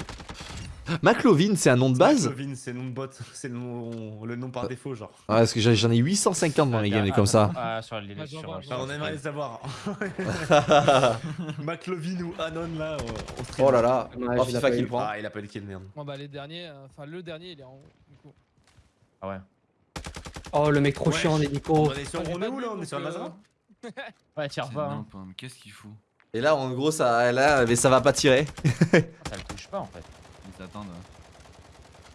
McLovin, c'est un nom de base? Clovin, c'est le nom de bot, c'est le nom, le nom par défaut, genre. Ouais, parce que j'en ai 850 dans les games, et comme ça. Ah, sur les Ah, sur- Enfin, on aimerait les savoir. McLovin ou Anon là, on, on stream. Oh là là Ouais, Oh, FIFA qui le prend. Ah, il a pas eu de kill, merde. Bon bah les derniers, euh, enfin le dernier il est en du coup. Ah ouais. Oh, le mec trop Ouais, chiant en je- hélico. On est sur, Ah, on est où là On est sur le euh, Ouais, pas. hein. hein, Qu'est-ce qu'il fout Et là, en gros, ça, là, mais ça va pas tirer. Ça le touche pas en fait. Ils attendent.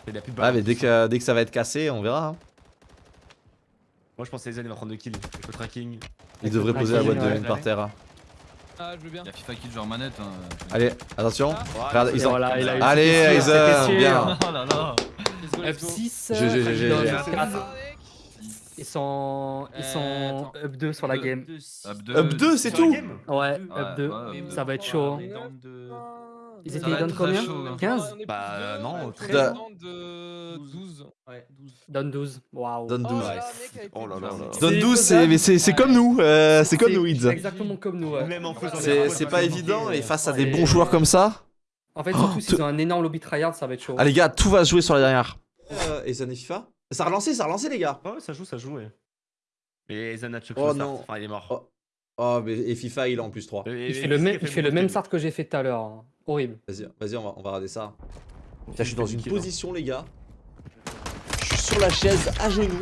Il a plus de Ouais, balles. mais dès que, dès que ça va être cassé, on verra. hein. Moi je pense que Aizen il va prendre 2 kills. Avec le tracking. Il devrait poser la boîte de mine par terre. Ah je veux bien. Il y a FIFA qui genre manette. Hein. Allez, attention. Ah. Regarde, ils ont... Allez, Aizen, bien. Oh là là Ils sont, ils Euh, sont up 2 sur la game. Up 2, Up 2, c'est tout Ouais, Ouais, up 2. ouais, up Ça va être chaud. hein. Ils étaient down combien chaud, hein. 15 On est Bah, de- non, on est très plus bien. de 12. Down 12. Waouh. Donne Oh 12. là là, mec, avec Oh là les là Donne 12, c'est comme nous. euh, c'est comme nous, C'est Ids. exactement comme nous. ouais. Même en faisant des C'est pas évident et euh, face à ouais, des bons joueurs comme ça. En fait, surtout Oh, s'ils ont un énorme lobby tryhard, ça va être chaud. Ah les gars, tout va se jouer sur la dernière. Euh, et ça n'est FIFA? Ça a relancé, ça a relancé les gars. Ouais, ouais, ça joue, ça joue, ouais. Et choqué Oh non. Enfin, il est mort. Oh. Oh, mais et FIFA il est en plus 3. Et- Il fait le même, il fait le beaucoup même de start que j'ai fait tout à l'heure. hein. Horrible. Vas-y, vas-y, on va, on va regarder ça. Putain, je suis dans une hein. position, les gars. Je suis sur la chaise, à genoux.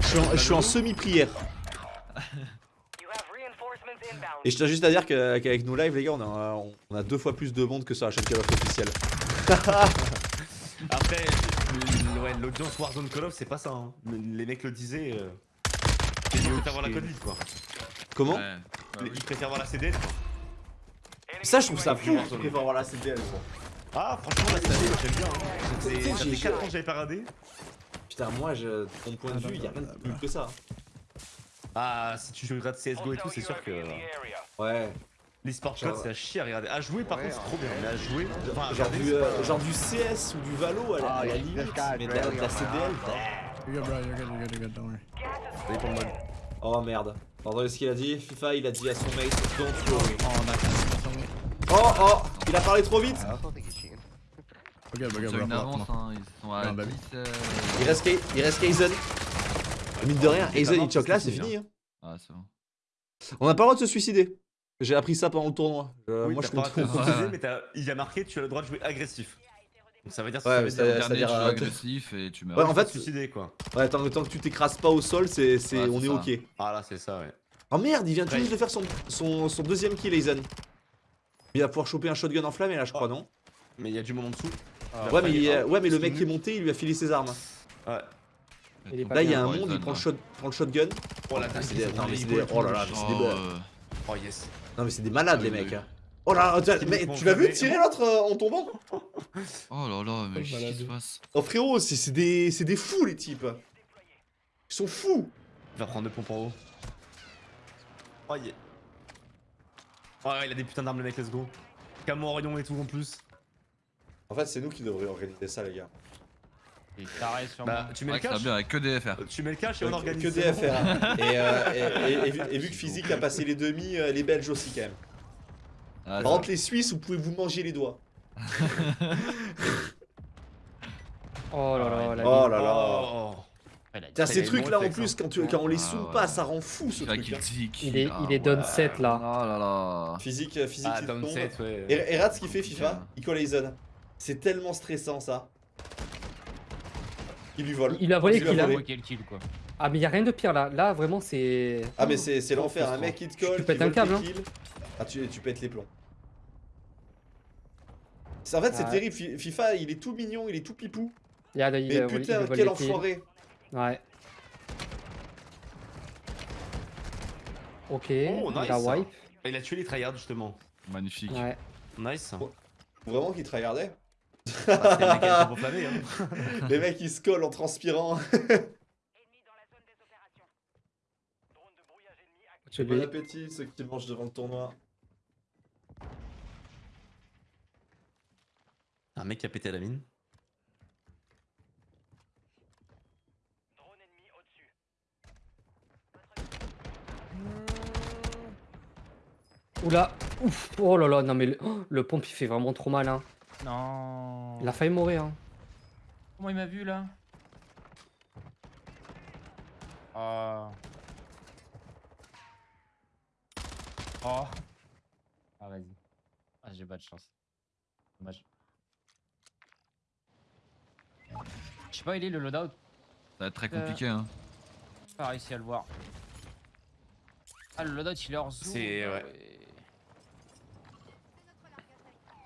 je suis en, je suis en semi-prière. Et je tiens juste à dire que- qu'avec nos lives, les gars, on a, on a deux fois plus de monde que sur la chaîne Call of officielle. Après, l'audience Warzone Call of, c'est pas ça. Hein. Les mecs le disaient. Euh... Gens préfèrent voir la code quoi. Comment Ouais, bah oui. Ils préfèrent voir la CDL. Ça, je trouve ça fou. Warzone. Je préfère voir la CDL. quoi. Ah, franchement, la CDL, moi, j'aime bien. Hein. Tu sais, C'est- Ça j'ai- fait 4 ans que j'avais pas radé. Putain, moi, je, mon point de vue, il y a rien de plus que ça. Ah, si tu regardes CSGO et tout, c'est sûr que. Ouais. L'esport code, c'est à chier à regarder. À jouer, par contre, c'est trop bien. Mais à jouer. Enfin, à Genre regarder, du, euh, genre du CS ou du Valo à la, à la limite, mais de la, de la CDL. You're good, bro. You're good. You're good. You're good. Don't worry. Ça dépend de mode. Oh merde. Attendez ce qu'il a dit? FIFA, il a dit à son mate, don't worry. Oh, that's Oh oh, il a parlé trop vite. Ils avance, on. hein. Ils sont à bah oui. 10. euh, Il reste, Kay- il reste Kaizen. Mine de rien, Kaizen il choque là, c'est fini. hein. Ah, c'est bon. On n'a pas le droit de se suicider. J'ai appris ça pendant le tournoi. Euh, Oui, moi je pas compte. ouais. mais il y a marqué tu as le droit de jouer agressif. Donc ça veut dire Ouais, ça c'est-à-dire, tu joues euh, agressif et tu meurs. Ouais, en fait, te suicider quoi. Ouais, tant, tant que tu t'écrases pas au sol, c'est, c'est, Ouais, on est ok. Ah là, c'est ça, ouais. Oh merde, il vient tout juste de faire son, son, son deuxième kill, Aizen. Il va pouvoir choper un shotgun enflammé là, je crois, non? Mais il y a du monde en dessous. Ouais, mais, il- il- ouais, mais le mec qui est monté, il lui a filé ses armes. Ouais. Il est pas Là, il y a un monde, il prend le, là. prend le shotgun. Oh la Ah, dingue, c'est des- oh là là, c'est des- Oh yes. Non, mais c'est des malades, Ah, les mecs. hein. Oh là, mais tu l'as vu tirer l'autre euh, en tombant Oh là là, mais Oh, qu'est-ce qui malade. se passe? Oh frérot, c'est des, c'est des fous les types. Ils sont fous. Il va prendre deux pompes en haut. Oh yeah. Oh ouais, il a des putains d'armes le mec, let's go. Camo Orion et tout en plus. En fait, c'est nous qui devrions organiser ça, les gars. Il sur Bah, moi. tu mets Ouais, le que ça va cash. bien avec que des FR. Tu mets le cash et on organise. Que. DFR. hein. et, euh, et, et- et vu- et vu que Physique a passé les demi, euh, les Belges aussi quand même. Ah, Par contre, les Suisses, vous pouvez vous manger les doigts. Oh là là, la Oh là là. Oh. Il ces trucs là en plus, quand, tu, quand on les Ah, zoome ouais. pas, ça rend fou ce truc. hein. Il est, Ah, il est ouais. down 7 là. Oh là là. Physique, euh, physique, Ah, down tombe. 7, ouais. Et, et regarde ce qu'il fait. FIFA, il colle. C'est tellement stressant ça. Il lui vole. Il a volé qu'il a- volé. Ouais, quel kill quoi. Ah, mais il y a rien de pire là. Là, vraiment, c'est. Ah mais c'est c'est l'enfer, un mec qui te colle, Tu pètes un câble, hein. Ah tu, tu pètes les plombs. En fait c'est terrible, Fi- FIFA il est tout mignon, il est tout pipou. Mais putain quel enfoiré. Ouais. Ok, Oh, il a nice. wipe. Il a tué les tryhards justement. Magnifique. Ouais. Nice. Vraiment qu'ils tryhardaient Les mecs sont hein. Les mecs ils se collent en transpirant. Bon appétit ceux qui mangent devant le tournoi. Un mec qui a pété la mine. Oula. Ouf. Oh là là, non mais le, oh, le pompe il fait vraiment trop mal. Hein. Non. Il a failli mourir. Hein. Comment il m'a vu là? Oh. Oh. Ah vas-y. Ah j'ai pas de chance. Dommage. Je sais pas, il est le loadout? Ça va être très compliqué, hein. J'ai pas réussi à le voir. Ah le loadout il est hors zoom. C'est- ouais.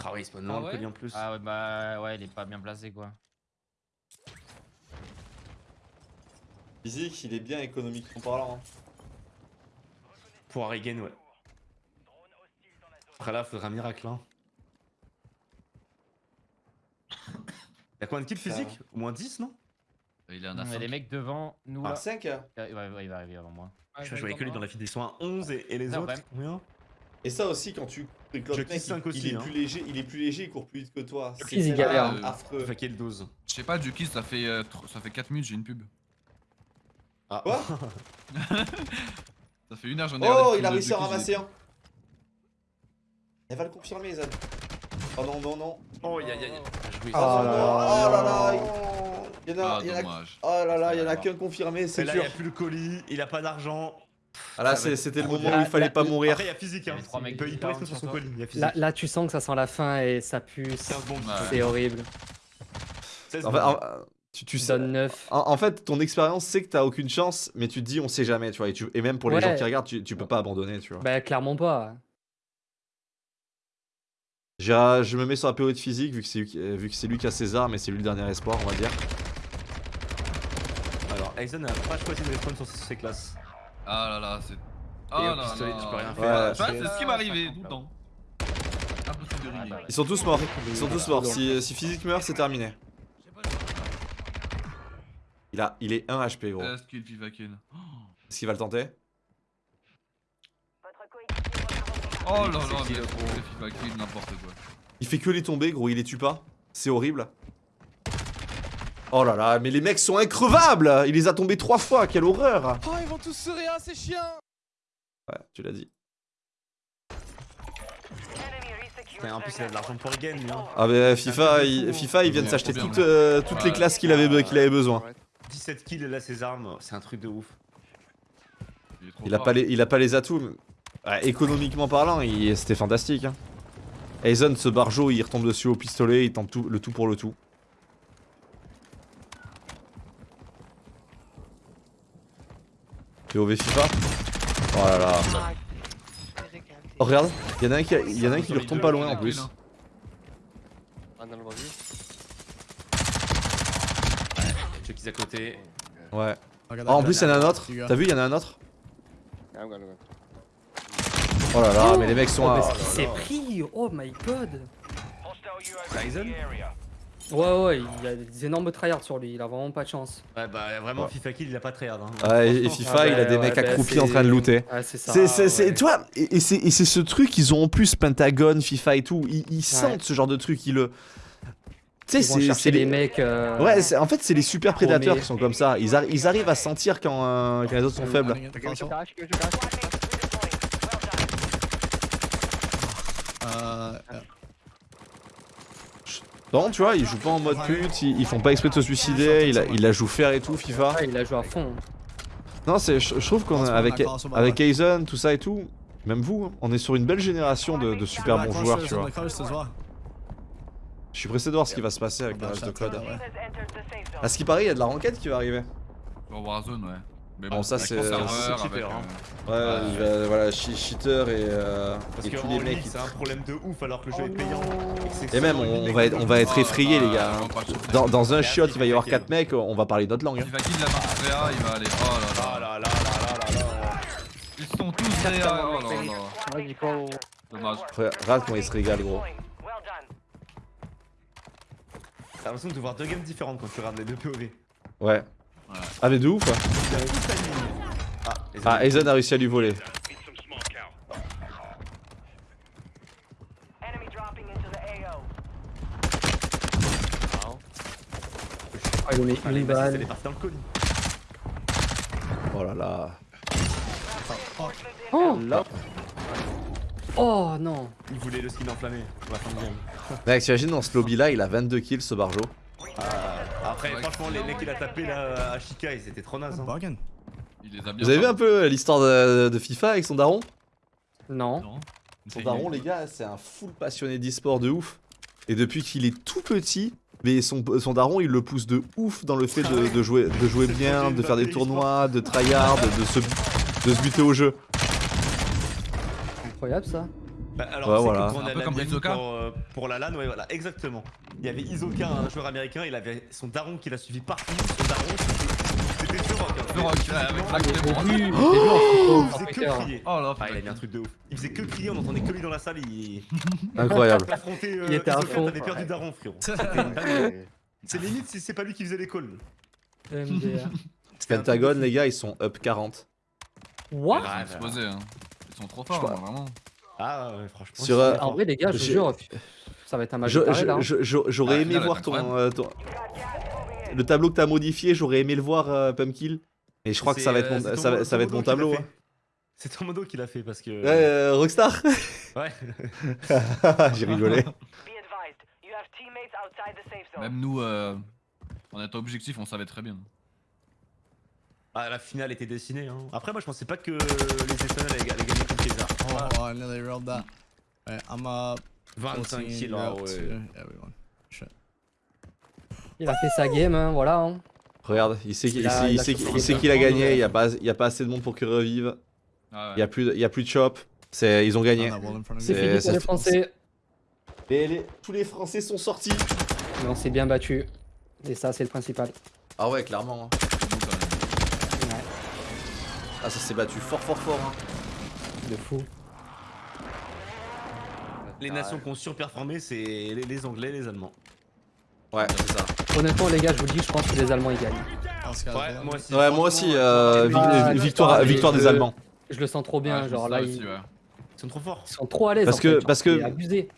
Ah oui, il spawn loin Ah le ouais colis en plus. Ah ouais bah ouais il est pas bien placé quoi. Physique, il est bien économiquement parlant. hein. Pour Harrigan, ouais. Après là, faudra un miracle. Hein. Y'a combien de kills Ça physiques? Au moins 10, non? Il est un Il y a A5. des mecs devant nous Ah, là. 5 Ouais, ouais, ouais, il va arriver avant moi. Ah, Je voyais que lui dans la file des soins 11 et, et les Non, autres combien? Et ça aussi, quand tu et que l'autre Je mec, kiss cinq il, aussi, il est hein. plus léger, il est plus léger, il court plus vite que toi. Kiss, il galère. Euh, affreux. Quelle dose? Je sais pas, Jukis, ça fait, euh, ça fait 4 minutes, j'ai une pub. Ah, Quoi? Ça fait une heure, j'en ai Oh, il a réussi à ramasser un. Elle va le confirmer, Zed. Oh non, non, non. Oh, aïe aïe aïe. Oh, là oh là là. là. Il y en a, Ah, il y en a-. Oh là là, il y en a Ça qu'un confirmé, c'est là, sûr. il a plus le colis, il a pas d'argent. Ah là, c'était le trop moment où il fallait pas mourir. Après, il y a physique, hein. avait trois mecs Il peut, sur son sur colis. Il y a physique. Là, là tu sens que ça sent la fin et ça pue. 15 bombes. Ouais. C'est horrible. 16 En fait, bombes. en- tu, tu Tu sais. donnes 9. En, en fait, ton expérience, c'est que t'as aucune chance, mais tu te dis, on sait jamais, tu vois. Et, tu- et même pour les Ouais. gens qui regardent, tu, tu peux pas abandonner, tu vois. Bah clairement pas. J'ai- Je me mets sur la période physique, vu que c'est lui, qui- vu que c'est lui qui a ses armes et c'est lui le dernier espoir, on va dire. Alors, Aizen n'a pas choisi de respawn sur ses classes. Ah là là, c'est. Oh là là. tu peux rien faire. Ça, c'est ce qui m'arrivait tout le temps. Impossible de régler. bah, Ils sont tous morts. Ils sont tous morts. Si, si physique meurt, c'est terminé. Il, a, il est 1 HP, gros. Est-ce qu'il FIFA kill Est-ce qu'il va le tenter? Oh là là, mais n'importe quoi. Il fait que les tomber, gros. Il les tue pas. C'est horrible. Oh là là, mais les mecs sont increvables Il les a tombés trois fois, quelle horreur Oh, ils vont tous se réa, ces chiens Ouais, tu l'as dit. Putain, En plus, il a de l'argent pour Regen, lui. Hein. Ah bah FIFA, il, FIFA, il vient de Ouais, s'acheter toutes, euh, toutes les classes qu'il avait, qu'il avait besoin. 17 kills et là, ses armes, c'est un truc de ouf. Il, a, pas les, il a pas les atouts. mais- ouais, économiquement parlant, c'était fantastique. Hein. Aizen, ce barjo, il retombe dessus au pistolet, il tente tout, le tout pour le tout. POV FIFA Oh là là. Oh regarde, il y en a un qui, y en a un qui lui retombe pas loin en plus. Chucky's à côté. Ouais. Oh, en plus, il y en a un autre. T'as vu, il y en a un autre Oh là là, mais les mecs sont Oh, à... mais ce qu'il s'est pris Oh my god Ouais ouais, il y a des énormes tryhards sur lui, il a vraiment pas de chance. Ouais, bah vraiment, Ouais. FIFA kill, il a pas très hard. Hein. Ouais, Ah, et. FIFA, il a des ouais, mecs bah, accroupis en train de looter. Ouais, c'est ça. C'est, vois, et, et c'est, et c'est ce truc, ils ont en plus Pentagon, FIFA et tout, ils, ils sentent ce genre de truc, ils le. Tu sais, c'est, les mecs. euh, Ouais, c'est- en fait, c'est les super prédateurs qui sont comme ça. Ils, arri- ils arrivent à sentir quand, euh, quand les autres sont faibles. Running at the castle. Uh, yeah. Non, tu vois, ils jouent pas en mode pute, ils, ils font pas exprès de se suicider, ils, la- ils la jouent faire et tout, FIFA. Ouais, il a joué à fond. Non, c'est, je, je trouve qu'on avec, avec Aizen, tout ça et tout, même vous, hein, on est sur une belle génération de, de super bons joueurs, tu vois. Je suis pressé de voir ce qui va se passer avec le Bah, reste de ça, code. À ce qui paraît, il y a de la ranked qui va arriver. Warzone, ouais. Mais Bon, ça, c'est- serveur, cheater, hein. euh, Ouais, il va- voilà, che- cheater et, euh, Parce et que tous les mecs. qui- c'est un problème de ouf alors que le jeu est payant. Et même, on, va être, on va être Oh effrayés, les gars. va le sauter. Dans, dans un shot, il va y avoir Mike. 4 mecs, on va parler notre langue. hein. FIFA kill de la réa, il va aller. Oh là Ah là. là là là là. Ils sont tous réa. Oh là là. Dommage. Regarde comment il se régale, gros. T'as l'impression de voir deux games différentes quand tu regardes les deux POV. Ouais. Ah, mais de ouf. hein. Ah, Ah, Aizen a réussi à lui voler. Ah, il est dans le colis. Oh là là. Oh Oh non Il voulait le skin enflammé pour la fin de game. Mec, t'imagines dans ce lobby là, il a 22 kills ce barjo. Ah, après, Ouais, franchement, les mecs qu'il a tapé là à Chica, ils étaient trop nazes. Hein. Il les a bien. Vous avez vu un peu l'histoire de, de FIFA avec son daron? Non. Non. Son daron, les gars, c'est un full passionné d'e-sport de ouf. Et depuis qu'il est tout petit, mais son, son daron, il le pousse de ouf dans le fait de, de jouer, de jouer C'est bien, de faire des tournois, de tryhard, de se, de se buter au jeu. Incroyable ça. Bah, alors, Ouais, c'est voilà. que quand on Un a peu comme Isoka. pour, euh, pour la LAN, ouais, voilà, exactement. Il y avait Isoka, un joueur américain, il avait son daron qui l'a suivi partout. Son daron, c'était The Rock. hein. Avec Il faisait sur que crier. Oh là, Ah, il a mis un truc de ouf. Il faisait que crier, on entendait que lui dans la salle. Il Incroyable. euh, Il était à fond. t'avais perdu daron, frérot. C'est limite si c'est pas lui qui faisait l'école. MDR. Pentagone, les gars, ils sont up 40. What? Ils sont explosés, hein. Ils sont trop forts, hein, vraiment. Ah, ouais, franchement. Sur, euh, En vrai, les gars, je vous jure, ça va être un match Je- de taré, là. hein. je- je- je- J'aurais Ah, aimé là, là, voir c'est ton, incroyable. euh, ton- Le tableau que t'as modifié, j'aurais aimé le voir, euh, Pumpkill. Et je crois que ça va être mon, euh, ça va, c'est ça va être mon Tomodo qui l'a tableau. fait. hein. C'est ton modo qui l'a fait parce que. Ouais, euh, Rockstar Ouais. J'ai rigolé. Même nous, euh, en étant objectif, on savait très bien. Ah, la finale était dessinée. Hein. Après, moi, je pensais pas que les Espagnols allaient, allaient gagner. Oh, I nearly rolled that. I'm up. 25 14, kills, you're ah up ouais. to everyone. Shit. Il a fait sa game, hein, voilà. hein. Regarde, il sait qu'il Il a- il sait- il sait qu'il gagné, il y a pas, il y a pas assez de monde pour qu'il revive. Ah Il y a ouais. plus de, il y a plus de chop. Ils ont gagné. C'est fini pour les Français. Et les- tous les Français sont sortis. Mais on s'est bien battu. Et ça, c'est le principal. Ah ouais, clairement. hein. Ouais, Ah, ça s'est battu fort, fort, fort. hein. de fou. Les nations qui ont surperformé, c'est les, les Anglais, les Allemands. Ouais, c'est ça. Honnêtement, les gars, je vous le dis, je pense que les Allemands ils gagnent. Guy's Ouais, moi aussi. Ouais, moi aussi. euh, Ah, je- victoire, victoire des je- Allemands. Je le sens trop bien, Ouais, genre là, ils, aussi, ouais. Ils sont trop forts. ils sont trop à l'aise. Parce en que- fait, genre, parce que- abusé.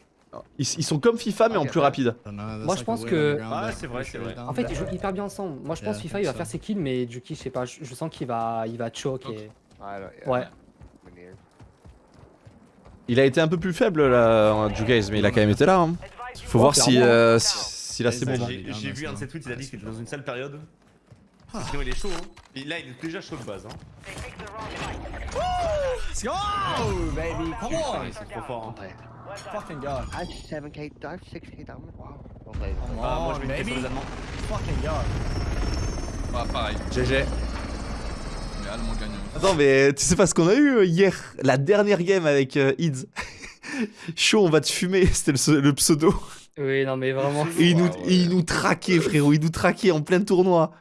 Ils, ils sont comme FIFA, mais en plus rapide. Moi, je pense que- Ah, c'est vrai, c'est vrai. En fait, ils jouent hyper bien ensemble. Moi, je pense Yeah, FIFA, il va faire so. ses kills, mais Juki, je sais pas, je, je sens qu'il va, il va choke et. Ouais. Il a été un peu plus faible là, Jugaze, mais il a quand même été là. hein. Faut Oh, voir si, euh, si, a ses Ça, moments. J'ai vu un de ses tweets, il a dit qu'il était dans une sale période. Sinon, il est chaud. Hein. Et là, il est déjà chaud de base. Hein. Let's go, baby. Come Putain, on. ils sont trop forts. Hein. Fucking God. I have 7k, I have 6k damage. Wow. Come. Ah, moi, je vais sur les Allemands. Fucking God. Ah, pareil. GG. Mais Allemand gagne. Attends, mais tu sais pas ce qu'on a eu euh, hier? La dernière game avec euh, Ids. Chaud, on va te fumer, c'était le, le pseudo. Oui, non, mais vraiment. Et il nous, Ouais, ouais. et il nous traquait, frérot, il nous traquait en plein tournoi.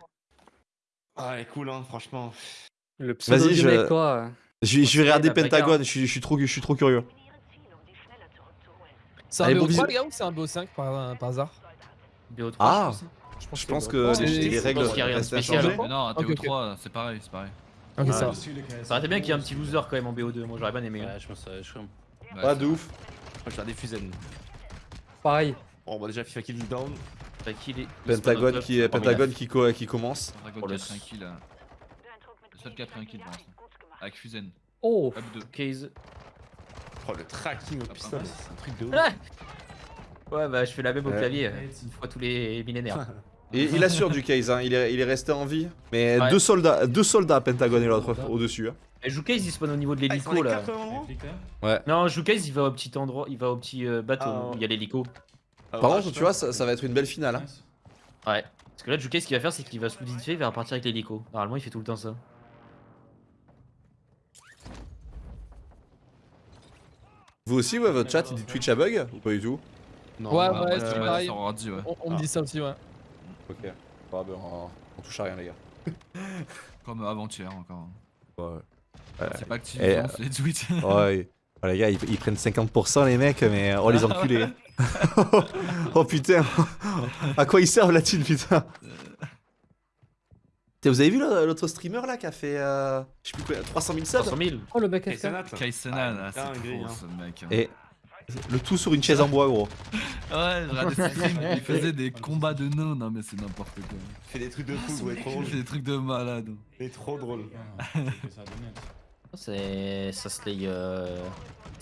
Ah, ouais, cool, hein, franchement. Le pseudo Vas-y, du je- mec, quoi. Je vais, je vais regarder. Pentagone, je suis, je suis trop, je suis trop curieux. C'est un Allez, bon BO3 bisous. les gars ou c'est un BO5 par, par hasard? BO3, Ah. je pense. Je pense que C'est- les, les règles parce qu'il y a rien de restent à spécial. Mais non, ok. TO3, c'est pareil, c'est pareil. Ok, ça va. Ça aurait été bien qu'il y ait un petit loser quand même en BO2. Moi j'aurais bien aimé. hein. Ouais, je pense que je suis Ouais, Pas de ouf. Moi, je des Fusen. Pareil. Bon, bah, déjà, FIFA kill down. T'as qui Pentagone qui, club, Pentagone qui, co- qui commence. Dragon Pour le 4 tranquille. là. Le seul qui a pris un kill pour l'instant. Avec Fusen. Oh Up 2. Case. Oh, le tracking au Ah, pistolet, c'est un truc de ouf. Ouais, bah je fais la même au clavier. euh, Une fois tous les millénaires. Et il assure du case, hein. il, est, il est resté en vie. Mais Ouais. deux soldats, deux soldats Pentagone et l'autre au-dessus. hein. Et Joukase il spawn au niveau de Ah, l'hélico là. moment Ouais. Non, Joukase il va au petit endroit, il va au petit euh, bateau Ah. où il y a l'hélico. Ah, Par ouais, contre, tu vois, ça, ça va être une belle finale. hein. Ouais. Parce que là, Joukase ce qu'il va faire, c'est qu'il va se vite fait, il va repartir avec l'hélico. Normalement, il fait tout le temps ça. Vous aussi, ouais, votre chat, il dit Twitch à bug Ou pas du tout? Non, Ouais, ouais, ouais, dit, ouais. On, on me dit ça aussi, ouais. Ok. Bah, ben, on, on touche à rien, les gars. Comme avant-hier encore. Ouais. C'est pas actif, hein, c'est les tweets. Ouais. Oh, les gars, ils, ils prennent 50% les mecs, mais oh les enculés. oh putain. à quoi ils servent la thune, putain? Vous avez vu l'autre streamer là qui a fait euh, je sais plus quoi, 300 000 subs? 300 000. Oh le mec a Et fait. Senat, Kaisenan, Ah, c'est trop hein. ce mec. hein. Et le tout sur une chaise en bois, gros. Ouais, il faisait des combats de nains, non mais c'est n'importe quoi. Il fait des trucs de fou, ouais, trop Il drôle. fait des trucs de malade. Il est trop drôle. C'est. Ça se lay. Euh...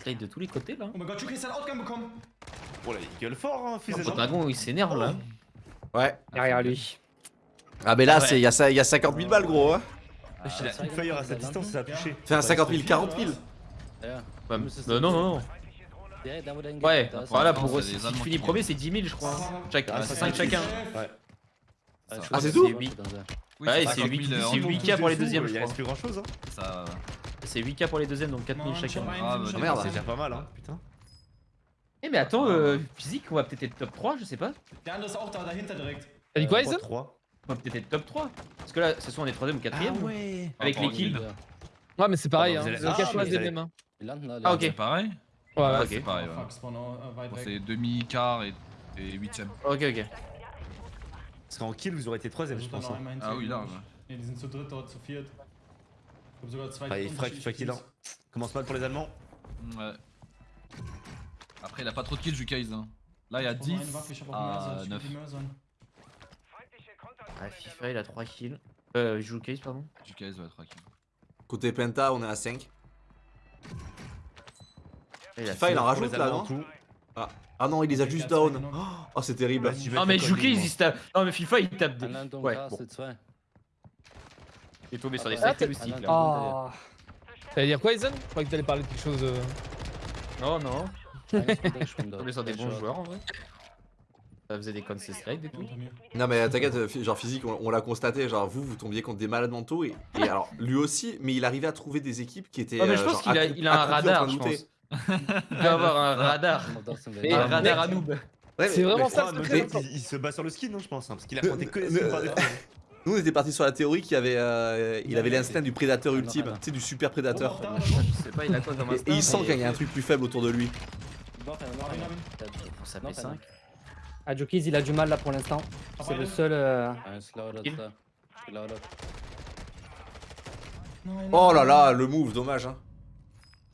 slay de tous les côtés là. Oh Juki ist ein Outgun bekommen. Oh là, il gueule fort, hein, fils Le de dragon il s'énerve là. Ouais. Derrière lui. Ah, mais là, c'est- il y, a ça- il y a 50 000 balles, gros. Hein. Il fire à sa distance, ça a touché. Fait un 50 000, 40 000. Ouais, mais- euh, non, non, non. Ouais, voilà, pour c'est si tu finis premier, c'est 10 000, je crois. hein. Chaque, Ah, c'est c'est 5 ça. chacun. Ouais. Ah, c'est tout huit- Oui, Ouais, c'est fait 8 5000 c'est en 8K pour les deuxièmes, Il je reste crois. plus grand chose, hein. Ça, C'est 8K pour les deuxièmes, donc 4000 Mann, chacun. Ah, bah, merde. C'est gesehen. déjà pas mal, hein, putain. Eh, mais attends, euh, physique, on va peut-être être top 3, je sais pas. Direkt. T'as dit quoi, Aizen 3. On va peut-être être top 3. Parce que là, ce soit on est 3ème ou 4ème. ouais. Avec les kills. kill. Ouais, mais c'est pareil, Ah, hein. Ah, choses vous des mêmes, hein. Ah, ok. c'est pareil Ouais, ouais. ok. C'est pareil, ouais. Weit Bon, c'est demi-quart et, et huitième. Ok, ok. Parce qu'en kill, vous aurez été 3ème, je pense. hein. Ah oui, ich. Ne, die sind zu dritt dort, zu viert. Ich hab sogar zwei il frappe, unterschiedliche kill. Commence mal pour les Allemands. Ouais. Après, il a pas trop de kills, Jukaise. Hein. Là, il y a Ich brauch noch 10 eine Waffe, ich hab auch à Mörser, ich 9. will die Mörsern. Ah, FIFA, il a 3 kills. Euh, il joue case, pardon. Jukaise, ouais, 3 kills. Côté Penta, on est à 5. Il FIFA, il en rajoute là, non tout. Ah non, il les a juste down. Oh, c'est terrible. Non, vas-y, mais moi. il se tape. Non, mais FIFA, il tape des. Ouais, bon. Il est tombé sur les Ah, safety aussi. là. Ah. T'allais dire quoi, Aizen Je croyais que t'allais parler de quelque chose. euh, Non, non. Tombé sur des bons joueurs en vrai. Ça faisait des raids et tout. Non mais t'inquiète, euh, genre physique, on, on l'a constaté, genre vous, vous tombiez contre des malades mentaux et, et alors lui aussi, mais il arrivait à trouver des équipes qui étaient. Ouais, mais je euh, pense qu'il a, il a un radar, de je looter. pense. Il doit avoir un radar. Et Un euh, radar à noob. Ouais, C'est vraiment ça le secret. il, il se bat sur le skin, non, je pense. hein, parce qu'il a monté que les ne- skins par défaut. Nous on était parti sur la théorie qu'il avait, euh, il avait l'instinct du prédateur Ah, non, ultime, ah, non. tu sais du super prédateur. auch da, Je sais pas, il a quoi comme Et, instinct et il sent qu'il y a un truc plus faible autour de lui. P5. Ah, Jokies, il a du mal là pour l'instant. C'est le seul. euh. Nein, Oh là là, le move, dommage. Hein.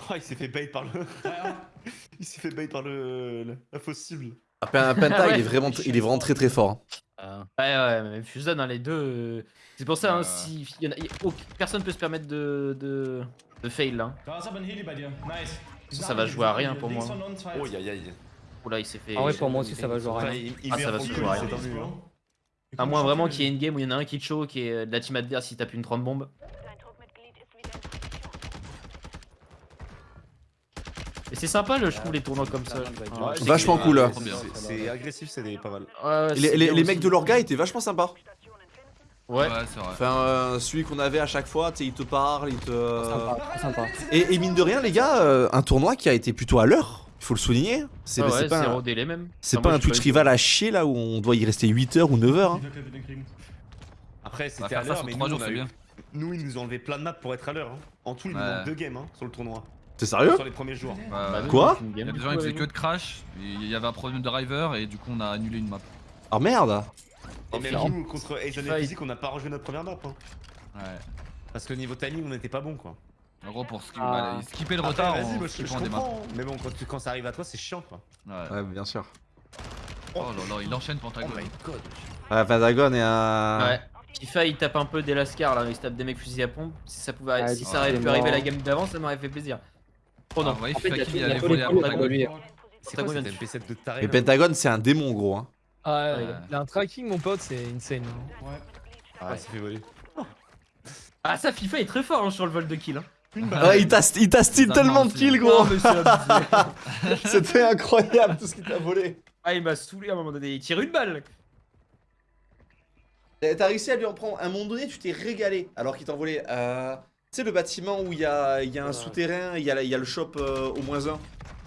Oh, il s'est fait bait par le. il s'est fait bait par le. la fausse cible. Ah, Pen- Penta, Ouais. il est vraiment, il est vraiment très très fort. hein. Ouais, ouais, mais Fusion dans les deux. euh, C'est pour ça, hein, Ouais. si il y en a- il y a- aucun- personne peut se permettre de, de, de fail là. Da ist aber ein Heli bei dir. Nice. Die Ça, va jouer à rien pour Links moi. von uns, zwei. Oh, aïe aïe. Oula, il s'est fait. Ah ouais, pour moi aussi, ça va jouer à rien. il, il Ah, ça va se jouer à rien. hein. À moins vraiment qu'il y ait une game où il y en a un qui choke qui est de la team adverse, il tape une 30 bombes. C'est sympa, le, je trouve, les tournois comme ça. Ouais, Vachement cool. Ah, hein. C'est- agressif, c'est pas mal. Ouais, les, mecs de l'orga étaient vachement sympas. Ouais. Ouais, c'est vrai. Enfin, euh, celui qu'on avait à chaque fois, tu sais, il te parle, il te. Sympa, très sympa. Et, et mine de rien, les gars, euh, un tournoi qui a été plutôt à l'heure, il faut le souligner. C'est ouais, pas, un, délai même. c'est Enfin, pas moi, un Twitch rival à chier là où on doit y rester 8 heures ou 9 heures. hein. Après, c'était à faire ça l'heure, mais 3 nous, jours, on a c'est eu- bien. nous, ils nous ont enlevé plein de maps pour être à l'heure. hein. En tout, il nous manque deux games hein, sur le tournoi. T'es sérieux Sur les premiers jours. Ouais, Bah, ouais. Quoi Il y a des gens qui faisaient que de crash, il y avait un problème de driver et du coup on a annulé une map. Ah merde Et même nous, contre Asian et Physique, on n'a pas rejoué notre première map. hein. Ouais. Parce que niveau timing, on n'était pas bon quoi. En gros, pour ski- Ah. bah, skipper le retard, on des maps. Mais bon, quand, tu- quand ça arrive à toi, c'est chiant quoi. Ouais. Ouais, bien sûr. Oh là là, il enchaîne Oh Pentagon. my god. Ah, Pentagon et un. Ouais. FIFA il tape un peu des lascars là, il se tape des mecs fusil à pompe. Si ça pouvait, Ah, si ouais, ça aurait pu arriver la game d'avant, ça m'aurait fait plaisir. Oh Ah, non. vous voyez, En fait, il y a- y a. C'est quoi Pentagon cette vient de- MP7 de taré Et là Pentagon, c'est un démon, gros. Hein. Ah, ouais, Ouais. il a un tracking, mon pote, c'est insane. hein. Ouais. Ah, ça fait voler. Ah ça FIFA est très fort hein, sur le vol de kill. Hein. Ouais, il t'a il t'a tellement de kills, hein. gros. C'était incroyable tout ce qu'il t'a volé. ah il m'a saoulé à un moment donné, il tire une balle. T'as réussi à lui en prendre. À un moment donné, tu t'es régalé alors qu'il t'en volait. Euh... Tu sais, le bâtiment où il y a, il y a un souterrain, il y, a la- il y a le shop euh, au moins 1.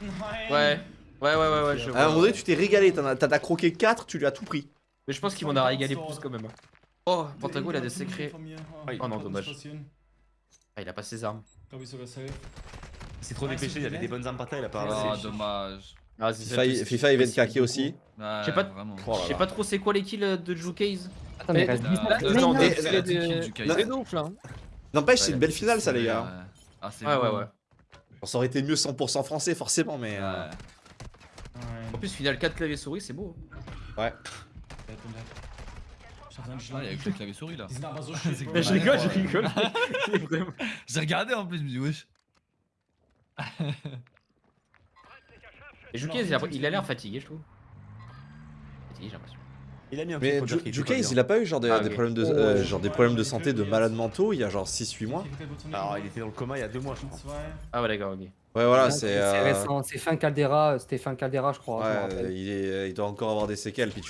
Nein. Ouais. Ouais ouais ouais ouais je À un moment donné, tu t'es régalé. T'en as- croqué 4, tu lui as tout pris. Mais je pense qu'il m'en a régalé plus quand même. Oh Pentago il a des secrets. Mir. Oh non, dommage. Ah il a pas ses armes. Safe. C'est trop dépêché, il y avait des bonnes armes par terre, il a pas Oh, ramassé. dommage. Ah, c'est FIFA, il- FIFA, il vient de c'est- caquer aussi. Ouais, sais pas-. Oh là Je sais là. pas trop c'est quoi les kills de Jucase. Attends, mais il Mais- reste Euh, 10 euh, secondes. non, mais- mais mais- C'est hein. N'empêche, c'est une belle finale, ça, les gars. Ouais. Ah, c'est Ouais, ouais, ouais. Bon, ça aurait été mieux 100% français, forcément, mais. euh, Ouais. En plus, final 4 clavier souris, c'est beau. Ouais. Ah, il y a que le clavier souris là. C'est Mais je rigole, je rigole. J'ai regardé en plus, je me dis wesh. Et Jucase, il a- il a l'air fatigué, je trouve. Fatigué, j'ai l'impression. Il a mis un Mais Jukase, bien. il a pas eu genre des, Ah, des problèmes de, euh, genre des problèmes de santé de malades mentaux il y a genre 6-8 mois Alors, il était dans le coma il y a deux mois, je crois. Ah ouais, d'accord, ok. Ouais, voilà, c'est. euh, récent, c'est fin Caldera, c'était fin Caldera, je crois. Ouais, rappelle. il, est, il doit encore avoir des séquelles, Ouais,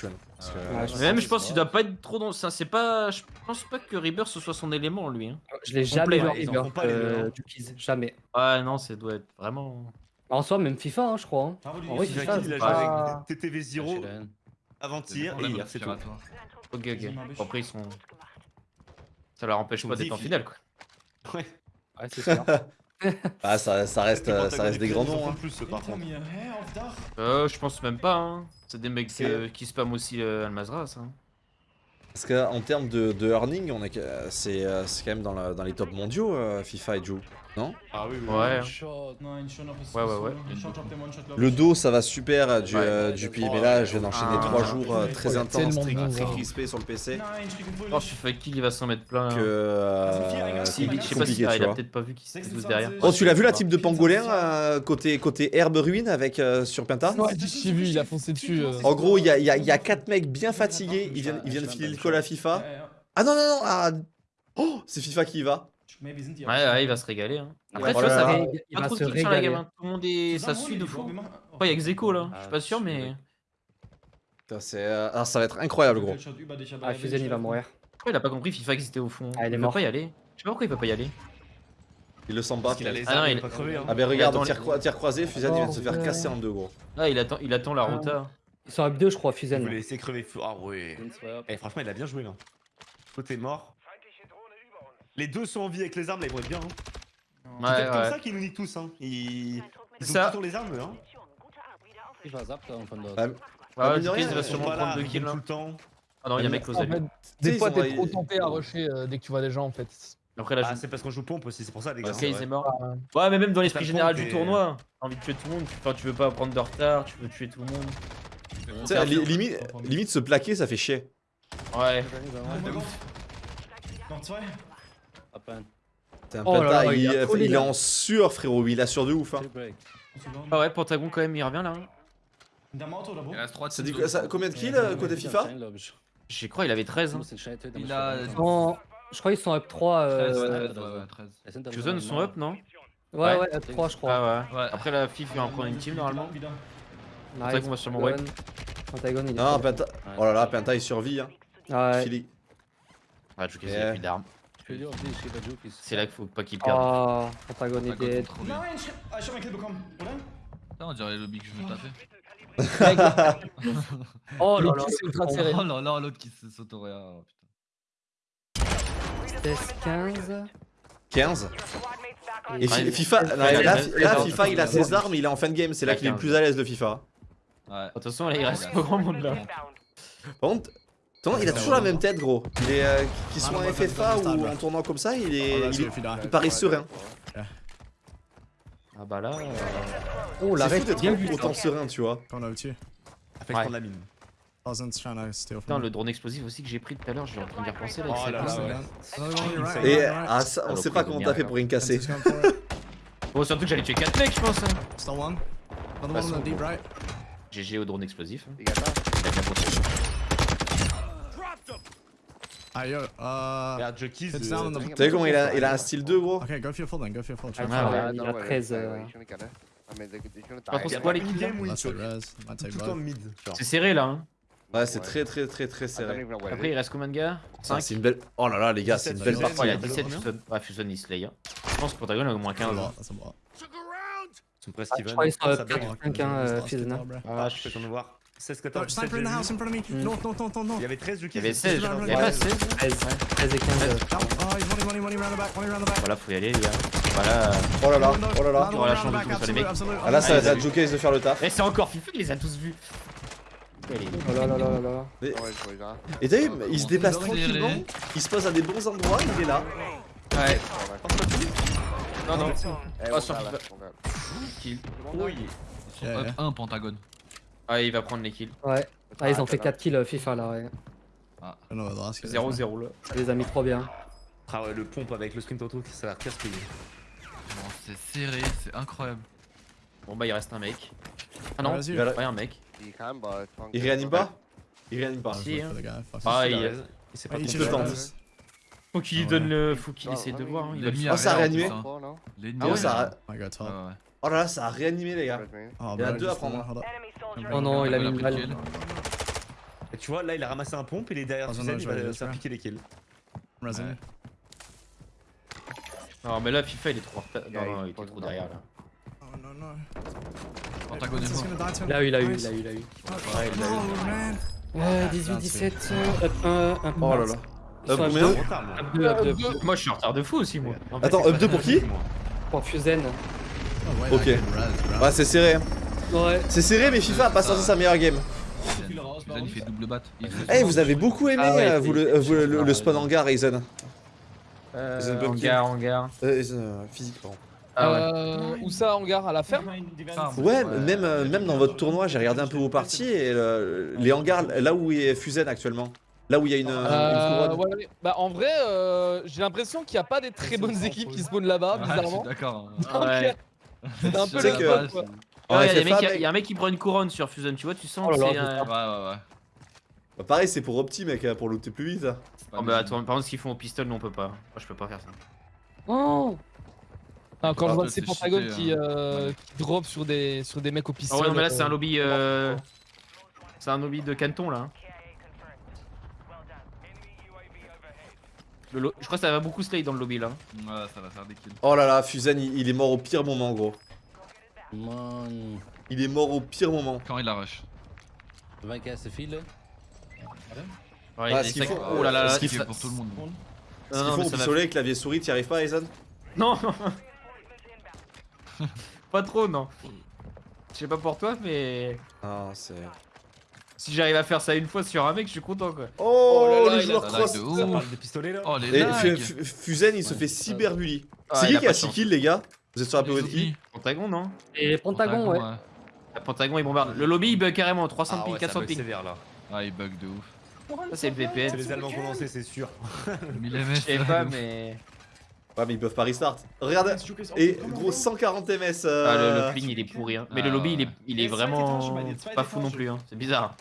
je Mais même, je pense qu'il doit pas être trop dans. ça, C'est pas. Je pense pas que Rebirth ce soit son élément, lui. Hein. Je l'ai jamais vu Rebirth, euh, hein. Jamais. Ouais, non, ça doit être vraiment. En soi, même FIFA, hein, je crois. hein. En vrai, FIFA, FIFA, il a c'est joué pas... avec TTV 0 avant-hier et hier, c'est tout. Ok, ok. Après, ils sont. Ça leur empêche pas d'être en finale, quoi. Ouais. Ouais, c'est sûr. Ah, ça, ça reste, euh, ça reste des grands noms. Hein. plus, par contre. Euh, je pense même pas, hein. C'est des mecs euh, qui spamment aussi euh, Almazra, ça. Parce qu'en termes de, de earning, on est, que- c'est euh, c'est quand même dans, la- dans les tops mondiaux, euh, FIFA et Joe. Non Ah oui, oui. Ouais. Ouais, ouais, ouais. Le dos, ça va super du, Ouais. euh, du pays, mais là, je viens d'enchaîner Ah. 3 jours euh, très intenses, très, très hein. crispés sur le PC. Oh, FIFA Kill, il va s'en mettre plein. Que hein. euh, Si, je sais pas si il a peut-être pas vu qui se pousse derrière. Oh, tu l'as vu la type de pangolin euh, côté, côté herbe ruine avec euh, sur Penta Ouais, j'ai vu, il a foncé dessus. euh. En gros, il y a, il y, a, y a quatre mecs bien fatigués, ils viennent, ils viennent filer le call à FIFA. Ah non, non, non, ah... Oh, c'est FIFA qui y va. Ouais, ouais, il va se régaler. Hein. Après, Ouais, tu vois, voilà. ça va. Il Pas va trop se de sur la régaler. game. hein. Tout le monde est. Ça suit de fou. Après, il y a Xeco là. Je suis pas sûr, mais. Putain, c'est, euh, ah, ça va être incroyable, gros. Ah, Fuzen, il va mourir. Pourquoi il a pas compris FIFA existait au fond Ah, il est peut mort. pas y aller. Je sais pas pourquoi il peut pas y aller. Il le sent pas. Parce qu'il a les Ah non, il il- pas crevé. Hein. Ah ben regarde, attend tir, les- croi- tir croisé, Fusen il vient de se faire Bordel. casser en deux, gros. Ah, il attend, il attend la rota. Ils sont up 2, je crois, Il Fuzen. voulait laisser crever. fou- Ah ouais. Eh, franchement, il a bien joué là. Côté mort. Les deux sont en vie avec les armes, là, ils vont être bien. Hein. Ouais, C'est peut-être comme ouais. ça qu'ils nous niquent tous. Hein. Ils, ils ont Ça- tous les armes, eux. Hein. Ah, Ouais, mine de Jukiz, rien, il va sûrement prendre deux ils kills. gagnent tout le temps. Ah non, il y a Ah, mec En Tu des fois, t'es trop tenté à rusher euh, dès que tu vois des gens en fait. Après, là, Ah, je. c'est parce qu'on joue pompe aussi, c'est pour ça, les gars. Ok, hein, il ouais. est mort. Ouais, mais même dans l'esprit général du tournoi, t'as envie de tuer tout le monde. Enfin, tu veux pas prendre de retard, tu veux tuer tout le monde. Tu sais, li- limite, limite se plaquer, ça fait chier. Ouais. C'est un Oh là Penta, là, il, il a collé, il est en sueur, frérot, il a sur de ouf. Hein. Ah ouais, Pentagon quand même, il revient là. hein. Il reste 3 Ça dit ça- combien de kills euh, côté FIFA Je crois il avait 13. Hein. Il a. Non, je crois qu'ils sont up 3. 13, Euh... 13, ouais, ouais, 13. Fusion sont up, non Ouais, ouais, up 3, je crois. Ah ouais. Ouais. Après la FIF il va en prendre une team normalement. Pentagon va sûrement wipe. Pentagon, il est Non. Penta. Oh là là, Penta il survit. Hein. Ouais. Philly. Ah, Jukiz, il Yeah. a plus d'armes. C'est là qu'il faut pas qu'il perde. Oh, Pentagon est dead. Putain, on dirait le lobby que je veux taper. Oh là là, c'est ultra serré. Oh là là, l'autre qui se s'autoréa. Oh, putain. 16, 15. 15. Et FIFA, là, FIFA, il a ses armes, il est en fin de game, c'est là qu'il est le 15. plus à l'aise de FIFA. Ouais. De toute façon, là, il reste pas grand monde là. Par contre, attends, il a toujours la même tête, gros. Il est, euh, qu'il soit en FFA ou en tournant comme ça, il est, il, est- il paraît serein. Ah bah là. euh, Oh, l'arrêt d'être bien vu. autant serein, tu vois. To you. A fait Ouais. prendre la mine. Putain, le drone explosif aussi que j'ai pris tout à l'heure, je vais en train d'y repenser là. Oh avec là là, ouais. Right, Et ah, ça, on Alors, sait pas comment t'as fait pour une casser. Bon, surtout que j'allais tuer 4 mecs, je pense. hein. Still one. Another one on the deep right. GG au drone explosif. hein. Il a bien bossé. Ah yo, uh. Regarde, Jukiz. It's euh. T'as vu comment il a, il a un style 2, gros Okay, go for your full then, go for. Try Ah, find il a worry, 13, don't euh. worry, he's gonna get it. I mean, they're, he's gonna Pas trop die. c'est quoi les kills game take Tout both. en mid. C'est serré là. Hein. Ouais, c'est très, très, très, très serré. Après, il reste combien de gars? Ah, 5 c'est une belle. Oh là là, les gars, c'est une 17, belle partie. Il y a hein. 17 Combien Fuson. Ouais, Fuson il slay. Hein. Je pense que Pentagon a au moins That's a 15. lot, hein. that's a lot. Ils sont presque Je even. crois qu'ils sont Ça up bug. 4, 5, hein, euh, Fusion. hein. Ah, je peux t'en voir. 16, Oh, 14, 17. sniper in the j'ai house vu. in front of me. Mm. North, north, north, north, Il y avait 13 Jukiz. Il y avait 16, Ouais, il y avait ouais. pas 16 13, 13 et 15. Oh, he's running, running, running round the back, running round the back. Voilà, faut y aller les gars. Bah là. Oh là là, oh là là. Il aura la chance de tomber sur les mecs. Ah là, ça Ah, va être. Jokers de faire le taf. Et c'est encore FIFA qui les a tous vus. Oh là là là là là. Mais- Ah. Et t'as vu, il se déplace tranquillement, il se pose à des bons endroits, il est là. Ouais. Non, non. Eh, Oh, sur. Kill. Oui. Ils sont Yeah, up yeah. 1 Pentagone. Ah, il va prendre les kills. Ouais. Ah, ils ont fait 4 kills euh, FIFA là, ouais. Is. 0-0 là. Ça les a mis trop bien. Ah ouais, le pompe avec le sprint auto, ça a l'air casse-couille. Bon, c'est serré, c'est incroyable. Bon bah il reste un mec. Ah non, Vas-y. ouais un mec. Il. Il réanime pas Il réanime pas. Si, hein. Ah, Il il, a. Il s'est pas Ah, il. Je tente. faut qu'il Ah donne le. Faut qu'il Ah, essaie de voir. hein, il va le L'ennemi faire. Ah, ça a réanimé Ah ouais, a ça a... Oh là là, ça a réanimé les gars. Oh, Il y en a deux à prendre. Oh non, il a mis une balle. tu vois, là, il a ramassé un pompe, il est derrière Ah, Suzanne, il va se faire piquer les kills. Non mais là FIFA il est trop en Non non il pose trop derrière là. Oh est die to Il a eu, il a eu, il a eu, il a eu. Ouais, il a eu. Oh man. Ouais, 18, 17, up 1, up Oh là là. Up sont up combien 2, Retard, moi. up 2, up 2. Moi je suis en retard de fou aussi moi. Attends, up pas 2 pour qui. Pour Fusen. Oh, Ok. Ouais, c'est serré. hein. Ouais. C'est serré, mais FIFA a pas sorti sa meilleure game. Suzanne, il fait double bat. Il fait Eh, vous avez beaucoup aimé, Ah ouais, euh, vous, le, euh, vous, le, le spawn hangar, Aizen. Euh, hangar, hangar. Euh, Aizen, euh, physique, pardon. Ah ouais. Euh, où ça, hangar à la ferme? Farm. Ouais, même, euh, même dans votre tournoi, j'ai regardé un peu vos parties et le- les hangars, là où est Fusen actuellement, là où il y a une, une Euh, couronne. ouais, ouais. Bah en vrai, euh, j'ai l'impression qu'il n'y a pas des très bonnes équipes qui spawnent là-bas, Ah, je suis bizarrement. d'accord. Ouais. C'est un peu le que- quoi. Ouais, il y a y un mec qui prend une couronne sur Fusion, tu vois, tu sens Oh là que là, c'est un. Ouais, ouais, ouais. bah, pareil, c'est pour Opti, mec, pour looter plus vite. Oh bah attends, par contre ce qu'ils font au pistol, nous on peut pas. Moi je peux pas faire ça. Oh Ah, quand Ah, je vois ces c'est qui, hein. euh, Ouais. qui drop sur des, sur des mecs au Ah pistolet. ouais, non mais là c'est un euh, lobby. Euh... C'est un lobby de canton là. Le lo- Je crois que ça va beaucoup slay dans le lobby là. Ouais, ça va faire des kills. Oh là là, Fusen, il, il est mort au pire moment, gros. Man. Il est mort au pire moment. Quand il a rush. 20 k c'est fil là Ouais, Ah, il ce faut- Oh là là ce qu'il C'est fa- pour tout le monde. Ce Non, faut au va- pistolet, clavier souris, t'y arrives pas, Aizen Non Pas trop, non. Je sais pas pour toi, mais Ah, c'est. Si j'arrive à faire ça une fois sur un mec, je suis content quoi. Oh, là là, le joueur cross de Ça parle de pistolet là Oh, les Et Fu- lags Fu- Fusen, il se fait cyberbully. Ah, c'est qui a qui a de 6 chance. kills, les gars Vous êtes sur la PO de qui. Pentagon, non Et Pentagon, ouais. La Pentagon, il bombarde. Le lobby, il bug carrément. 300 Ah ping, ouais, 400 ça bug ping. sévère là. Ah, il bug de ouf. Ça, c'est le VPN. C'est les Allemands condensés, c'est sûr. 1000 Je sais pas, mais. Ouais, mais ils peuvent pas restart. Regarde, et gros 140 ms. Ah, Euh... le, le ping, il est pourri. Hein. Mais Ah, le lobby, il est, ouais. il est vraiment pas fou non plus. Hein. C'est bizarre.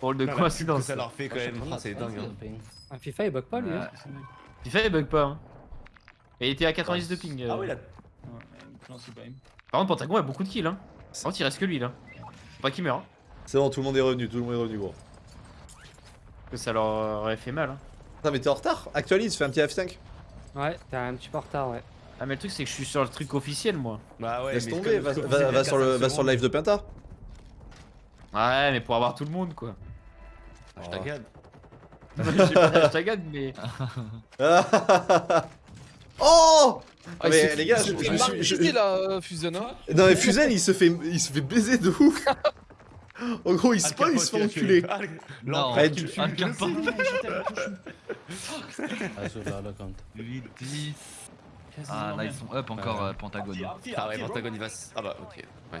Pour de coïncidence. ça leur fait quand même, ah, c'est dingue. hein. Un FIFA il bug pas lui. hein. FIFA, il bug pas. Hein. Et il était à 90 de ping. euh. Ah oui, là. Par contre, Pentagon a beaucoup de kills. Hein. Par contre, il reste que lui là. Faut pas qu'il meurt. Hein. C'est bon, tout le monde est revenu, tout le monde est revenu, gros. Que ça leur aurait fait mal. Hein. Putain, mais t'es en retard Actualise, fais un petit F5. Ouais, t'es un petit peu en retard, ouais. Ah, mais le truc, c'est que je suis sur le truc officiel moi. Bah ouais, Laisse mais tomber, va, sur le, 45 va sur le live de Penta. Ouais, mais pour avoir tout le monde quoi. Je t'agade. Je sais pas, je t'agade, mais. oh Ah, Mais les gars, je- je me suis- je- là, euh, Fusion. Hein. Non mais Fusen il se fait il se fait baiser de ouf En gros il spawn, il se fait enculer Non, Ouais, tu un cap pas. Ah, sur là, là, compte. 8, 10. Ah, là, ils sont up encore, euh, Pentagone. Ah ouais, Pentagone il va. Ah bah ok. Ouais.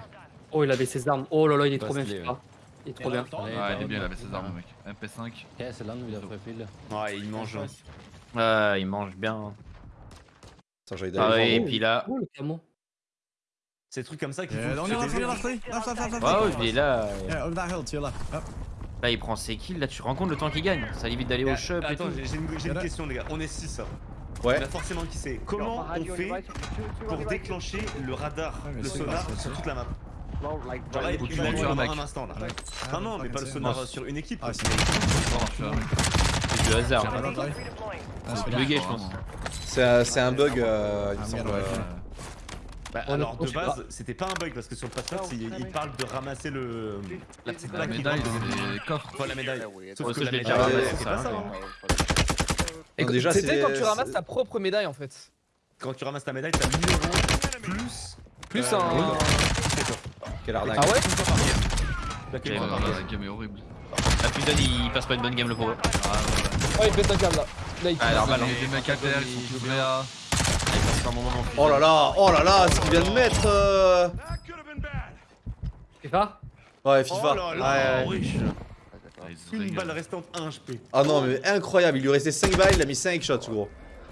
Oh, il avait ses armes. Oh là là, il est Pas trop bien. Il est trop bien. Ouais, il est bien, il avait ses armes, mec. MP5. Ok, c'est là, il a fait pile. Ouais, il mange. hein. Ah, il mange bien. Attends, j'allais Ah d'aller ouais, et voir. puis là. Oh, le camo. C'est des trucs comme ça qu'il Yeah, faut. on se your left, on il est là. Yeah, over that hill to your left. Up. Là, il prend ses kills. Là, tu compte le temps qu'il gagne. Ça évite d'aller au shop et Attends, tout. j'ai j'ai une, question les gars. On est 6 Ouais. On a forcément qui sait. Comment on fait pour déclencher le radar, le sonar sur toute la map Genre là, Faut il tuer a un instant là. Ah, Ah non, mais pas le sonar sur une équipe. Ah, c'est du hasard. Ah. Ah, c'est bien. bugué, je pense. C'est un, c'est un bug, euh, il me Ah, semble. Bah, On alors de base, c'était pas un bug parce que sur le password, il, il parle de ramasser le la petite La plaque qui médaille, les coffres. Enfin, la médaille. Sauf Ouais, que ça, la je l'ai déjà médaille, ramassé, c'est pas ça. ouais. hein. Et déjà, C'était c'est- quand tu ramasses ta propre médaille en fait. quand tu ramasses ta médaille, t'as 1000 euros plus. Plus euh, un. oui. Quelle arnaque. Ah ouais. La game est horrible. La Fusion il passe pas une bonne game le pauvre. Oh, il pète un câble là. Là, il Ah, alors, Il y a des mecs à terre, ils sont tous là. Un moment. Oh là là, oh là là, ce qu'il vient de mettre. euh, FIFA? Ouais, Oh FIFA. là Ouais, là, ouais. Ah, Une balle restante, 1 HP. Ah non, mais incroyable, il lui restait 5 balles, il a mis 5 shots, gros.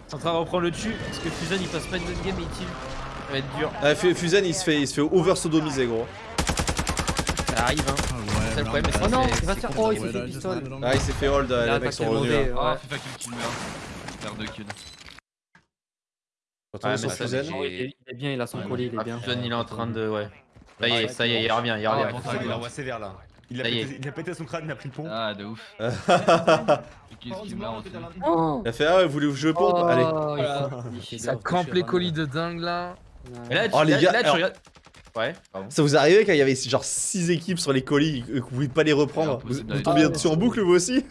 C'est en train de reprendre le dessus parce que Fusion il passe pas une bonne game et il. Ça va être dur. Ouais, Fu- Fuzen, il se fait, il se fait over-sodomiser, gros. Ça arrive hein. Oh, ouais, C'est le problème, round c'est Oh non, il va se faire. Oh, il s'est fait pistol. Ah, il s'est fait hold, Il a les mecs sont le revenus. Ah, ouais. FIFA kill. Père de kill. Ouais, sur il, est, bien, il a son colis, il est Ah, bien. Fusion il est en train de. Ouais. Ça y est, ça y est, il revient, il Ah, revient. Il envoie sévère là. Il a, pété, il a pété son crâne, il a pris le pont. Ah, de ouf. Il a fait, ah, vous voulez que je Allez. Oh, Voilà. fait Ça crampe les colis de dingue là. Mais là, tu, Oh, les là- gars, là, tu alors- regardes. Ouais, pardon. Ça vous est arrivé quand il y avait genre 6 équipes sur les colis et que vous pouvez pas les reprendre Vous, tombiez dessus. dessus en boucle vous aussi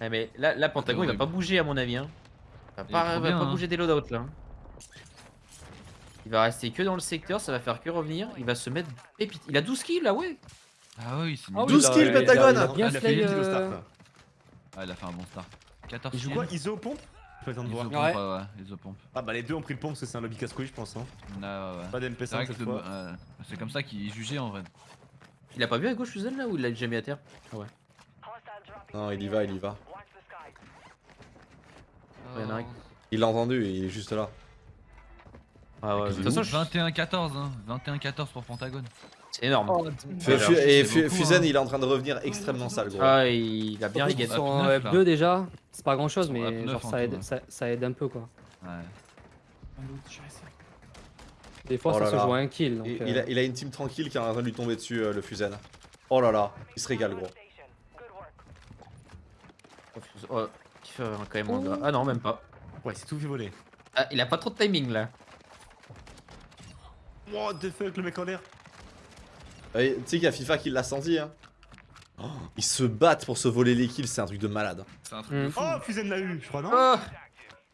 Ouais, mais là, là Pentagon il va pas bouger à mon avis. Hein. Il va pas, va bien, pas hein. bouger des loadouts là. Il va rester que dans le secteur, ça va faire que revenir. Il va se mettre pépite. Il a 12 kills là, ouais. Ah oui, c'est Ah oui, 12 il a- kills, il a- Pentagone il a bien Il a fait 10 au euh, start là. Ah, il a fait un bon start. 14 Il joue kills. quoi ISO pompe Je peux attendre de voir. Ouais. ouais, isopompe. Ah bah les deux ont pris le pompe parce que c'est un lobby casse-couille je pense. Hein. Ouais, ouais, ouais. Pas C'est d'MP5 vrai que cette c'est fois. euh, c'est comme ça qu'il est jugé en vrai. Il a pas vu à gauche Fusion là ou il l'a déjà mis à terre? Ah ouais. Non, il y va, il y va. Il y en a un qui- Il l'a entendu, il est juste là. Ah ouais, de toute façon, je- 21-14, hein. 21-14 pour Pentagone. c'est énorme. Oh, Fu- alors, Fu- et c'est Fu- beaucoup, Fuzen, hein. il est en train de revenir extrêmement sale, gros. Ah, il a bien Ils sont en F9, F2 déjà, c'est pas grand chose, Ils mais F9 genre en ça aide, hein. ça, ça aide un peu quoi. Ouais. Des fois Oh ça là se là. joue à un kill. Donc, euh, il, a, il a une team tranquille qui est en train de lui tomber dessus, euh, le Fuzen. Oh là là, il se régale, gros. Oh, qui fait quand même gars. Ah non, même pas. Ouais, c'est tout fait voler. Ah, il a pas trop de timing là. What the fuck, le mec en l'air. Et Tu sais qu'il y a FIFA qui l'a senti, hein. Oh, ils se battent pour se voler les kills, c'est un truc de malade. C'est un truc Hmm. de fou. Oh, Fusen l'a eu, je crois, non Oh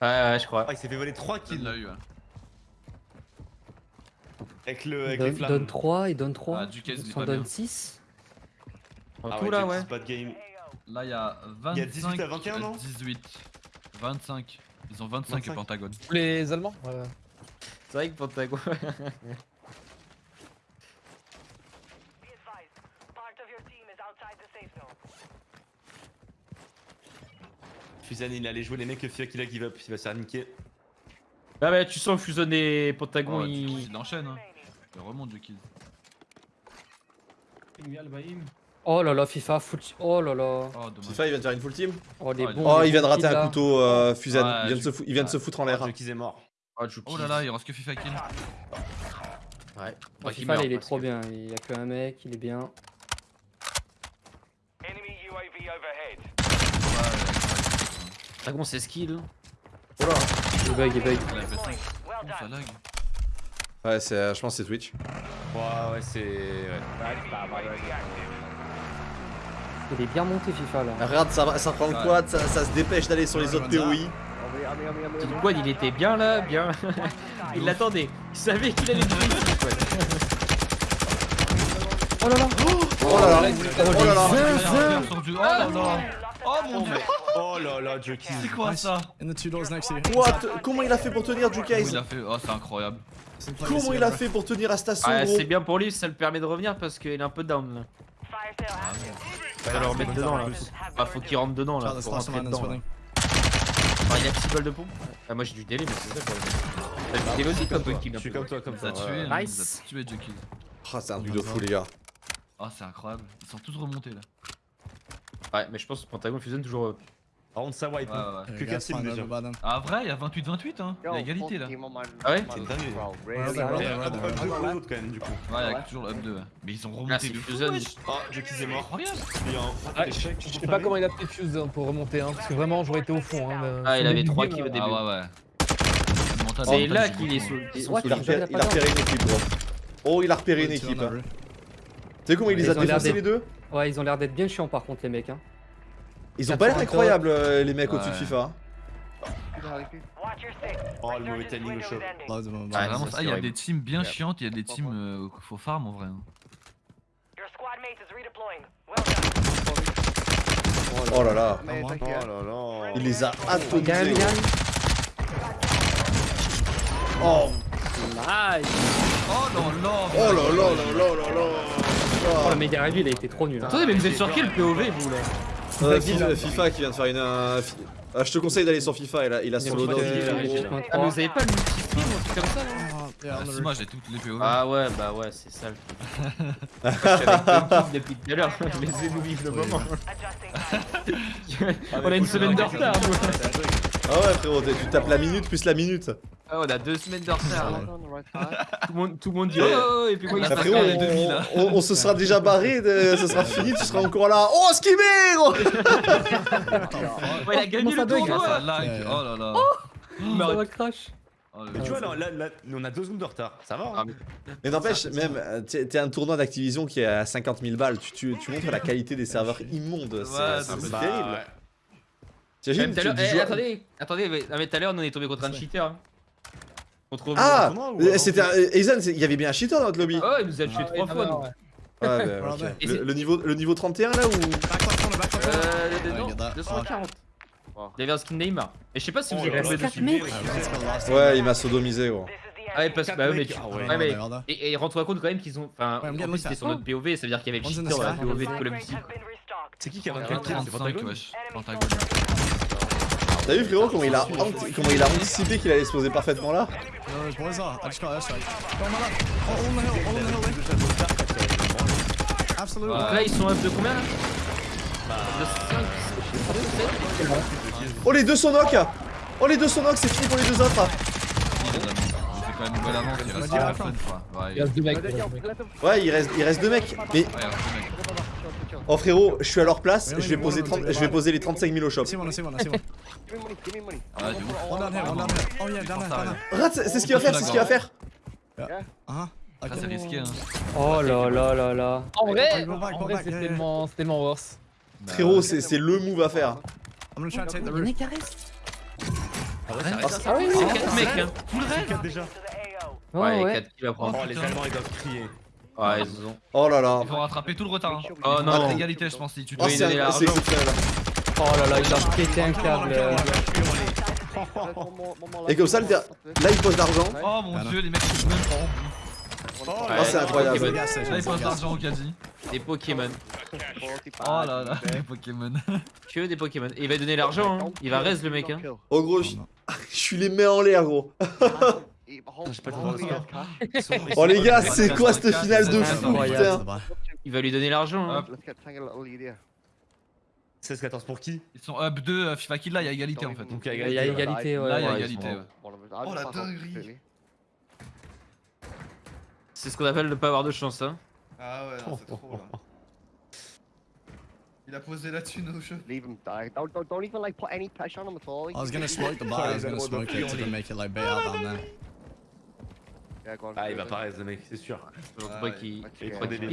Ouais, ouais, je crois. Ah, il s'est fait voler 3 Il kills l'a eu, ouais. avec, le, il avec les donne, flammes. donne 3, il donne 3. Ah, Duquesne, il donne bien. 6. En Ah tout là, ouais. c'est Pas de game. Là, il y a 25. Il y a 18 à 21, non 18. 25. Ils ont 25, 25. et Pentagone. Les Allemands Ouais. C'est vrai que Pentagon. Fusen, il allait jouer les mecs, Fia qu'il a give up, il va se faire niquer. Ah, bah, tu sens Fusion et Pentagon, Oh, ils. il enchaîne, hein. Il remonte du kill. Oh là là, FIFA, foot. Oh là là. Oh. FIFA, il vient de faire une full team Oh les Oh, bons. Oh, il vient de rater un là. couteau, euh, il vient de se, il vient de se foutre en l'air. Il est mort. Oh. Oh là là, il reste que FIFA kill. Ouais. Oh, FIFA, meurt, là, il est trop que- bien. Il y a que un mec, il est bien. Pentagon, c'est skill. Il bug, il bug. Il a fait 5. Oh, ça lag. Ouais, c'est, euh, je pense que c'est Twitch. Ouais, ouais, c'est. Ouais. Il est bien monté, FIFA là. Regarde, ça, ça prend le Ouais. quad, ça, ça se dépêche d'aller sur les autres POI. Le quad, il était bien là, bien. il l'attendait. Il savait qu'il allait tuer le. Oh là là Oh là là Oh là là sur du- Oh là là. Oh mon dieu. Oh là là. C'est quoi ça In the two doors next to you. What Comment il a fait pour tenir Jukase il a fait Oh, c'est incroyable. Comment il a fait pour tenir à station Ouais, gros c'est bien pour lui, ça le permet de revenir parce qu'il est un peu down là. Le remettre dedans là. Bah, faut qu'il rentre dedans là. Faut rentrer dedans. là. Enfin, il a 6 balles de pompe. Ah, moi j'ai du délai, mais c'est ça le problème. T'as du délai aussi comme toi qui Je suis comme toi, comme Ça hein, Nice. a tué Jekyll. Ah, c'est un truc de fou, les gars. Oh, c'est incroyable. Ils sont tous remontés là. Ouais, mais je pense que Pentagon fusionne toujours. Par contre, ça wipe. Ouais, hein. ouais. Que You guys Cassim find déjà. Ah, vrai, il y a 28-28, hein. Il y a égalité là. Ah ouais C'est une dinguerie. They? Un peu pour les autres quand même, du coup. Ouais, il y a toujours le up 2. Mais ils ont remonté de fou. Oh, Jockey est mort. Il y a échec. Je sais pas comment il a fait Fuse hein, pour remonter, hein, parce que vraiment j'aurais été au fond. Hein, Ah, il avait début 3 du kills au game, début. Ah, ouais, C'est là qu'il est sous. hein. Il a, le- il a repéré, il a une équipe, gros. Oh, il a repéré une équipe. hein. Tu sais comment il les a défoncés les deux Ouais, ils ont l'air d'être bien chiants par contre, les mecs. Hein. Ils ont pas l'air 80 incroyables, euh, les mecs au-dessus de. FIFA. hein. Oh, le mauvais timing au ça, c'est il y a des teams bien chiantes, il y a des teams euh, qu'il faut farm en vrai. hein. Oh là là. Mate, Oh là là. Il les a atomisés. Gros. gagne. Oh, Nice. Oh non, non oh là là là là là là. Oh, le méga review, il a été trop nul. hein. Attendez, mais vous êtes sur quel POV vous là? Euh, FIFA, FIFA qui vient de faire une. un fi- Ah, je te conseille d'aller sur FIFA, il a, il a son loadout. Ah, mais vous avez pas le multi-stream ou un truc comme ça là Ah, si, roof. moi j'ai toutes les PO. Ah ouais, bah ouais, c'est ça le truc. Je Dunkin depuis tout à l'heure, laissez-nous vivre le moment. On a une semaine de retard. Ah ouais, frérot, tu tapes la minute plus la minute. Ah, on a deux semaines de retard. Tout le monde, tout le monde dit oh, et puis moi il Ah, se frérot, les demi, là. on, on- se sera déjà barré, de- ce sera fini, tu seras encore là. Oh, skimmer gros Ouais, il a gagné le tournoi Ça lag, Ouais. oh là là. Ça va crash. Oh, Mais tu vois, là, là, là, on a deux secondes de retard. Ça va hein mais- n'empêche, même, t'es un tournoi d'Activision qui est à 50 000 balles, tu, tu, tu montres la qualité des serveurs immondes, c'est Ouais, c'est- c'est Bah, terrible. ouais. T'imagines, Même tout à tu- l'heure- tu eh, attendez, attendez, mais, tout à l'heure on est tombé contre un cheater. hein. Contre Ah ou euh, C'était un- Aizen, c'est- il y avait bien un cheater dans notre lobby. Oh, il nous a tué trois fois. nous. Ouais, bah, ok. Et le, c'est- le niveau, le niveau 31 là ou? Euh, Ouais, non, get that. 240. Wow. Il y avait un skin Neymar. Et je sais pas si vous Oh avez je dessus. Ouais, il m'a sodomisé gros. Ah ouais, parce que bah, ouais, mais mecs, tu- ah ouais. ouais, Ouais, mais- ouais, ouais. Et, et rends-toi compte quand même qu'ils ont. Enfin, Ouais, en plus c'était sur notre POV, ça veut dire qu'il y avait le cheater dans la. POV de Call of Duty. C'est qui qui a Il y a 24 kills C'est 35 Pentagone wesh. Pentagone. T'as vu frérot comment il a, anti- comment il a anticipé qu'il allait se poser parfaitement là. Oh. Donc là, ils sont up de combien là De 5, Oh les deux sont knock Oh les deux sont knock, c'est fini pour les deux autres. Ouais, il reste, il reste deux mecs. Mais oh frérot, je suis à leur place, je vais poser, 30 je vais poser les 35 000 au shop. Give me money, give me money. Ah, down here. Oh yeah. Rat, c'est c'est ce qu'il va faire, c'est ce qu'il va faire. Ah, c'est risqué hein. Oh là là là là. En vrai, c'est tellement, c'est tellement worse. Frérot, c'est c'est le move à faire. I'm gonna try to take the roof. Ah ouais, reste. Ah oui, C'est oui. 4 mecs, hein. C'est 4 déjà. Oh, Ouais, ouais. 4 kills à prendre. Oh, les Allemands ils doivent crier. Ouais, ils ont. Oh là là. Il faut rattraper tout le retard. hein. Oh Ah, non. l'égalité, je pense, si tu Oh, dois. Donner. Oh là là, il a pété un câble. euh. Et comme ça, le là il pose l'argent. Oh mon dieu, les mecs sont même pas en bout. Oh, c'est incroyable. Là, ils posent gas l'argent au quasi. Des Pokémon. Oh là là, les Pokémon. Que des Pokémon. Et il va donner l'argent, hein. Il va raise le mec, hein. Oh gros, je, je suis les mains en l'air gros. Oh les gars, c'est quoi cette finale de fou putain Il va lui donner l'argent, hein. Hop. Let's get take a little lead here. 16-14 pour qui? Ils sont up 2, FIFA Kill là, il y a égalité en fait. Donc il y Il a y a égalité. ouais. Là, il y a égalité. ouais. Oh la dinguerie. C'est ce qu'on appelle ne pas avoir de chance, hein. Ah ouais, c'est trop là. Il a posé la thune au jeu. Leave him die. Don't, don't, don't even like put any pressure on him at all. I was gonna smoke the bar, I was gonna smoke it to make it like out down there. Ah, il va pas mec, c'est sûr. Je pense Ah pas qu'il il prend des. Rad,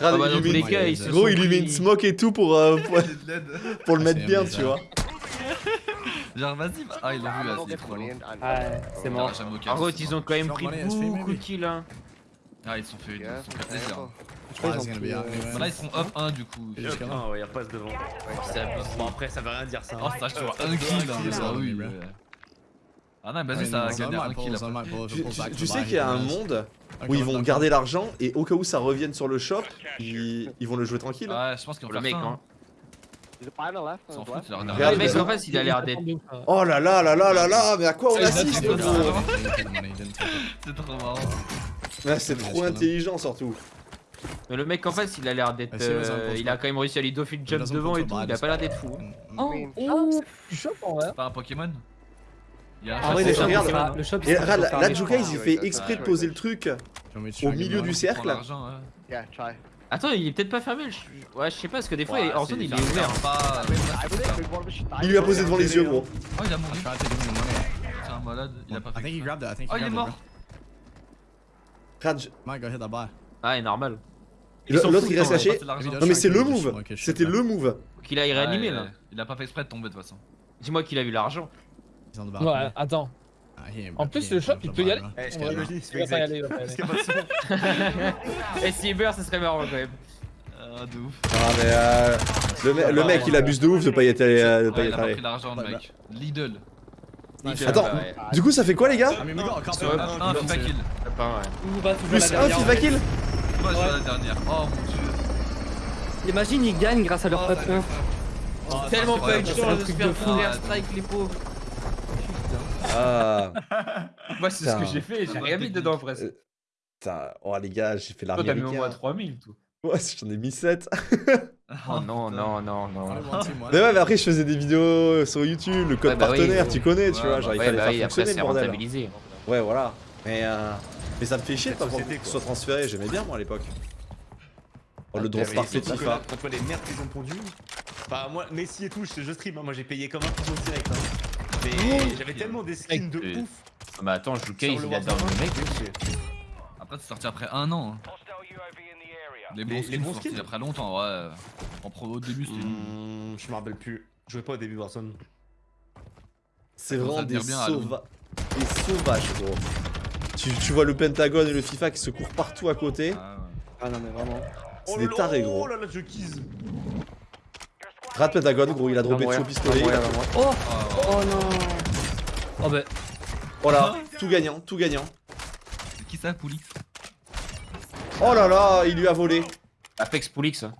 Ah bah il dans tous les cas, se Gros, il lui met une smoke et tout pour, euh, pour, pour le Ah, mettre bien, tu vois. Genre, vas-y. va- Ah, ils l'ont vu là, I'll c'est trop and- Ah, c'est mort. Ah, Par contre, ils ont quand même pris beaucoup de kills, hein. Ah, ils sont fait, ils sont fait plaisir. out Bah, là, ils sont up 1 du coup. Juste là. Ah ouais, il repasse devant. Bon, après, ça veut rien dire ça. Oh, ça, je vois un kill. Ah oui. Ah non, vas-y, ça un kill. if Tu, sais qu'il y a un monde où ils vont garder l'argent et au cas où ça revienne sur le shop, ils, ils vont le jouer tranquille. hein. Ouais, je pense qu'ils vont Le faire mec, hein. hein. S'en Le mec, en face, il a l'air d'être. Oh là là là là là là, mais à quoi on a assiste. C'est trop marrant. Ouais, C'est trop intelligent surtout. Mais le mec en face, il a l'air d'être. Ah, euh, Il a quand même réussi à lui doffy jump doesn't devant et tout. Il a pas l'air d'être fou. Oh, oh, c'est chaud en vrai. Pas un Pokémon? a Ah ouais, c'est mais regarde, le shop, Et regarde, là, il fait exprès de poser le truc au milieu du cercle. Attends, il est peut-être pas fermé. je- Ouais, je sais pas, parce que des fois, Ouais, en zone, c'est- il est ouvert. Il lui a posé devant les yeux, gros. Oh, il a I mouru. money. C'est un malade, il a pas I fait. think he exprès. grabbed it, I think Oh, he il est grabbed it, mort. Raj. Ah, est normal. L'autre il reste caché. Non mais c'est le move. C'était le move. Qu'il réanimer Ouais, là. Il a pas fait exprès de tomber de toute façon. Dis-moi qu'il a eu l'argent. On Ouais, attends. Ah, En plus, le shop, il peut y aller. Eh, il Il va pas y aller, il va pas y Parce aller. a. Et Cyber, ça serait marrant quand même. Ah, de ouf. Ah, mais euh, le, me- le mec, il abuse de ouf de pas y être allé. euh, de pas y il être a pas allé. pris l'argent, le Bah, mec. Lidl. Nickel, Attends. bah ouais. Du coup, ça fait quoi, les gars I mean, we got a couple. Ouais, Un, FIFA kill. Plus un FIFA kill Moi, je la dernière. Oh mon dieu. Imagine, ils gagnent grâce à leur top 1. Tellement pas eu de c'est chance de se truc faire de fou. full airstrike, les pauvres. Ah. Moi, c'est ce que Putain. j'ai fait, j'ai rien mis dedans presque. Putain, oh les gars, j'ai fait Toi, l'armée t'as mis au moins américaine. 3000, tout. Ouais, j'en ai mis 7. Oh non, non, non, non. Team won. Mais ouais, mais après, je faisais des vidéos sur YouTube, le code Ouais, bah oui, partenaire, oui. tu connais, tu Ouais, vois, bah genre il Ouais, fallait bah faire après, fonctionner c'est le bordel. rentabilisé. Ouais, voilà. Mais, euh, mais ça me fait chier de pas pouvoir que ce soit transféré, j'aimais bien moi à l'époque. Oh, le Ah, drop mais parfait de FIFA. Quand tu vois les merdes qu'ils ont pondues. Bah, moi, Messi et tout, je, je stream, hein, moi j'ai payé comme un pigeon direct. Hein. Mais j'avais tellement des skins de ouf. Mais attends, je joue case, il a down Warzone. le mec. Après, c'est sorti après un an. hein. Les bons Les- skins sont sortis après longtemps, ouais. En pro au début, c'était. Hmm, je me rappelle plus. Je jouais pas au début Warzone. C'est vraiment des, sauva... des sauvages, gros. Tu, tu vois le Pentagone et le FIFA qui se courent partout à côté. Ah, ouais. Ah non, mais vraiment. C'est des tarés, gros. Oh là là, je kise. Rate Pentagone, gros, il a dropé dessus au pistolet. il a- Oh Oh, ouais. Oh non Oh bah, Voilà, tout gagnant, tout gagnant. C'est qui ça, Poulix? Oh là là, il lui a volé. Apex Poulix. hein.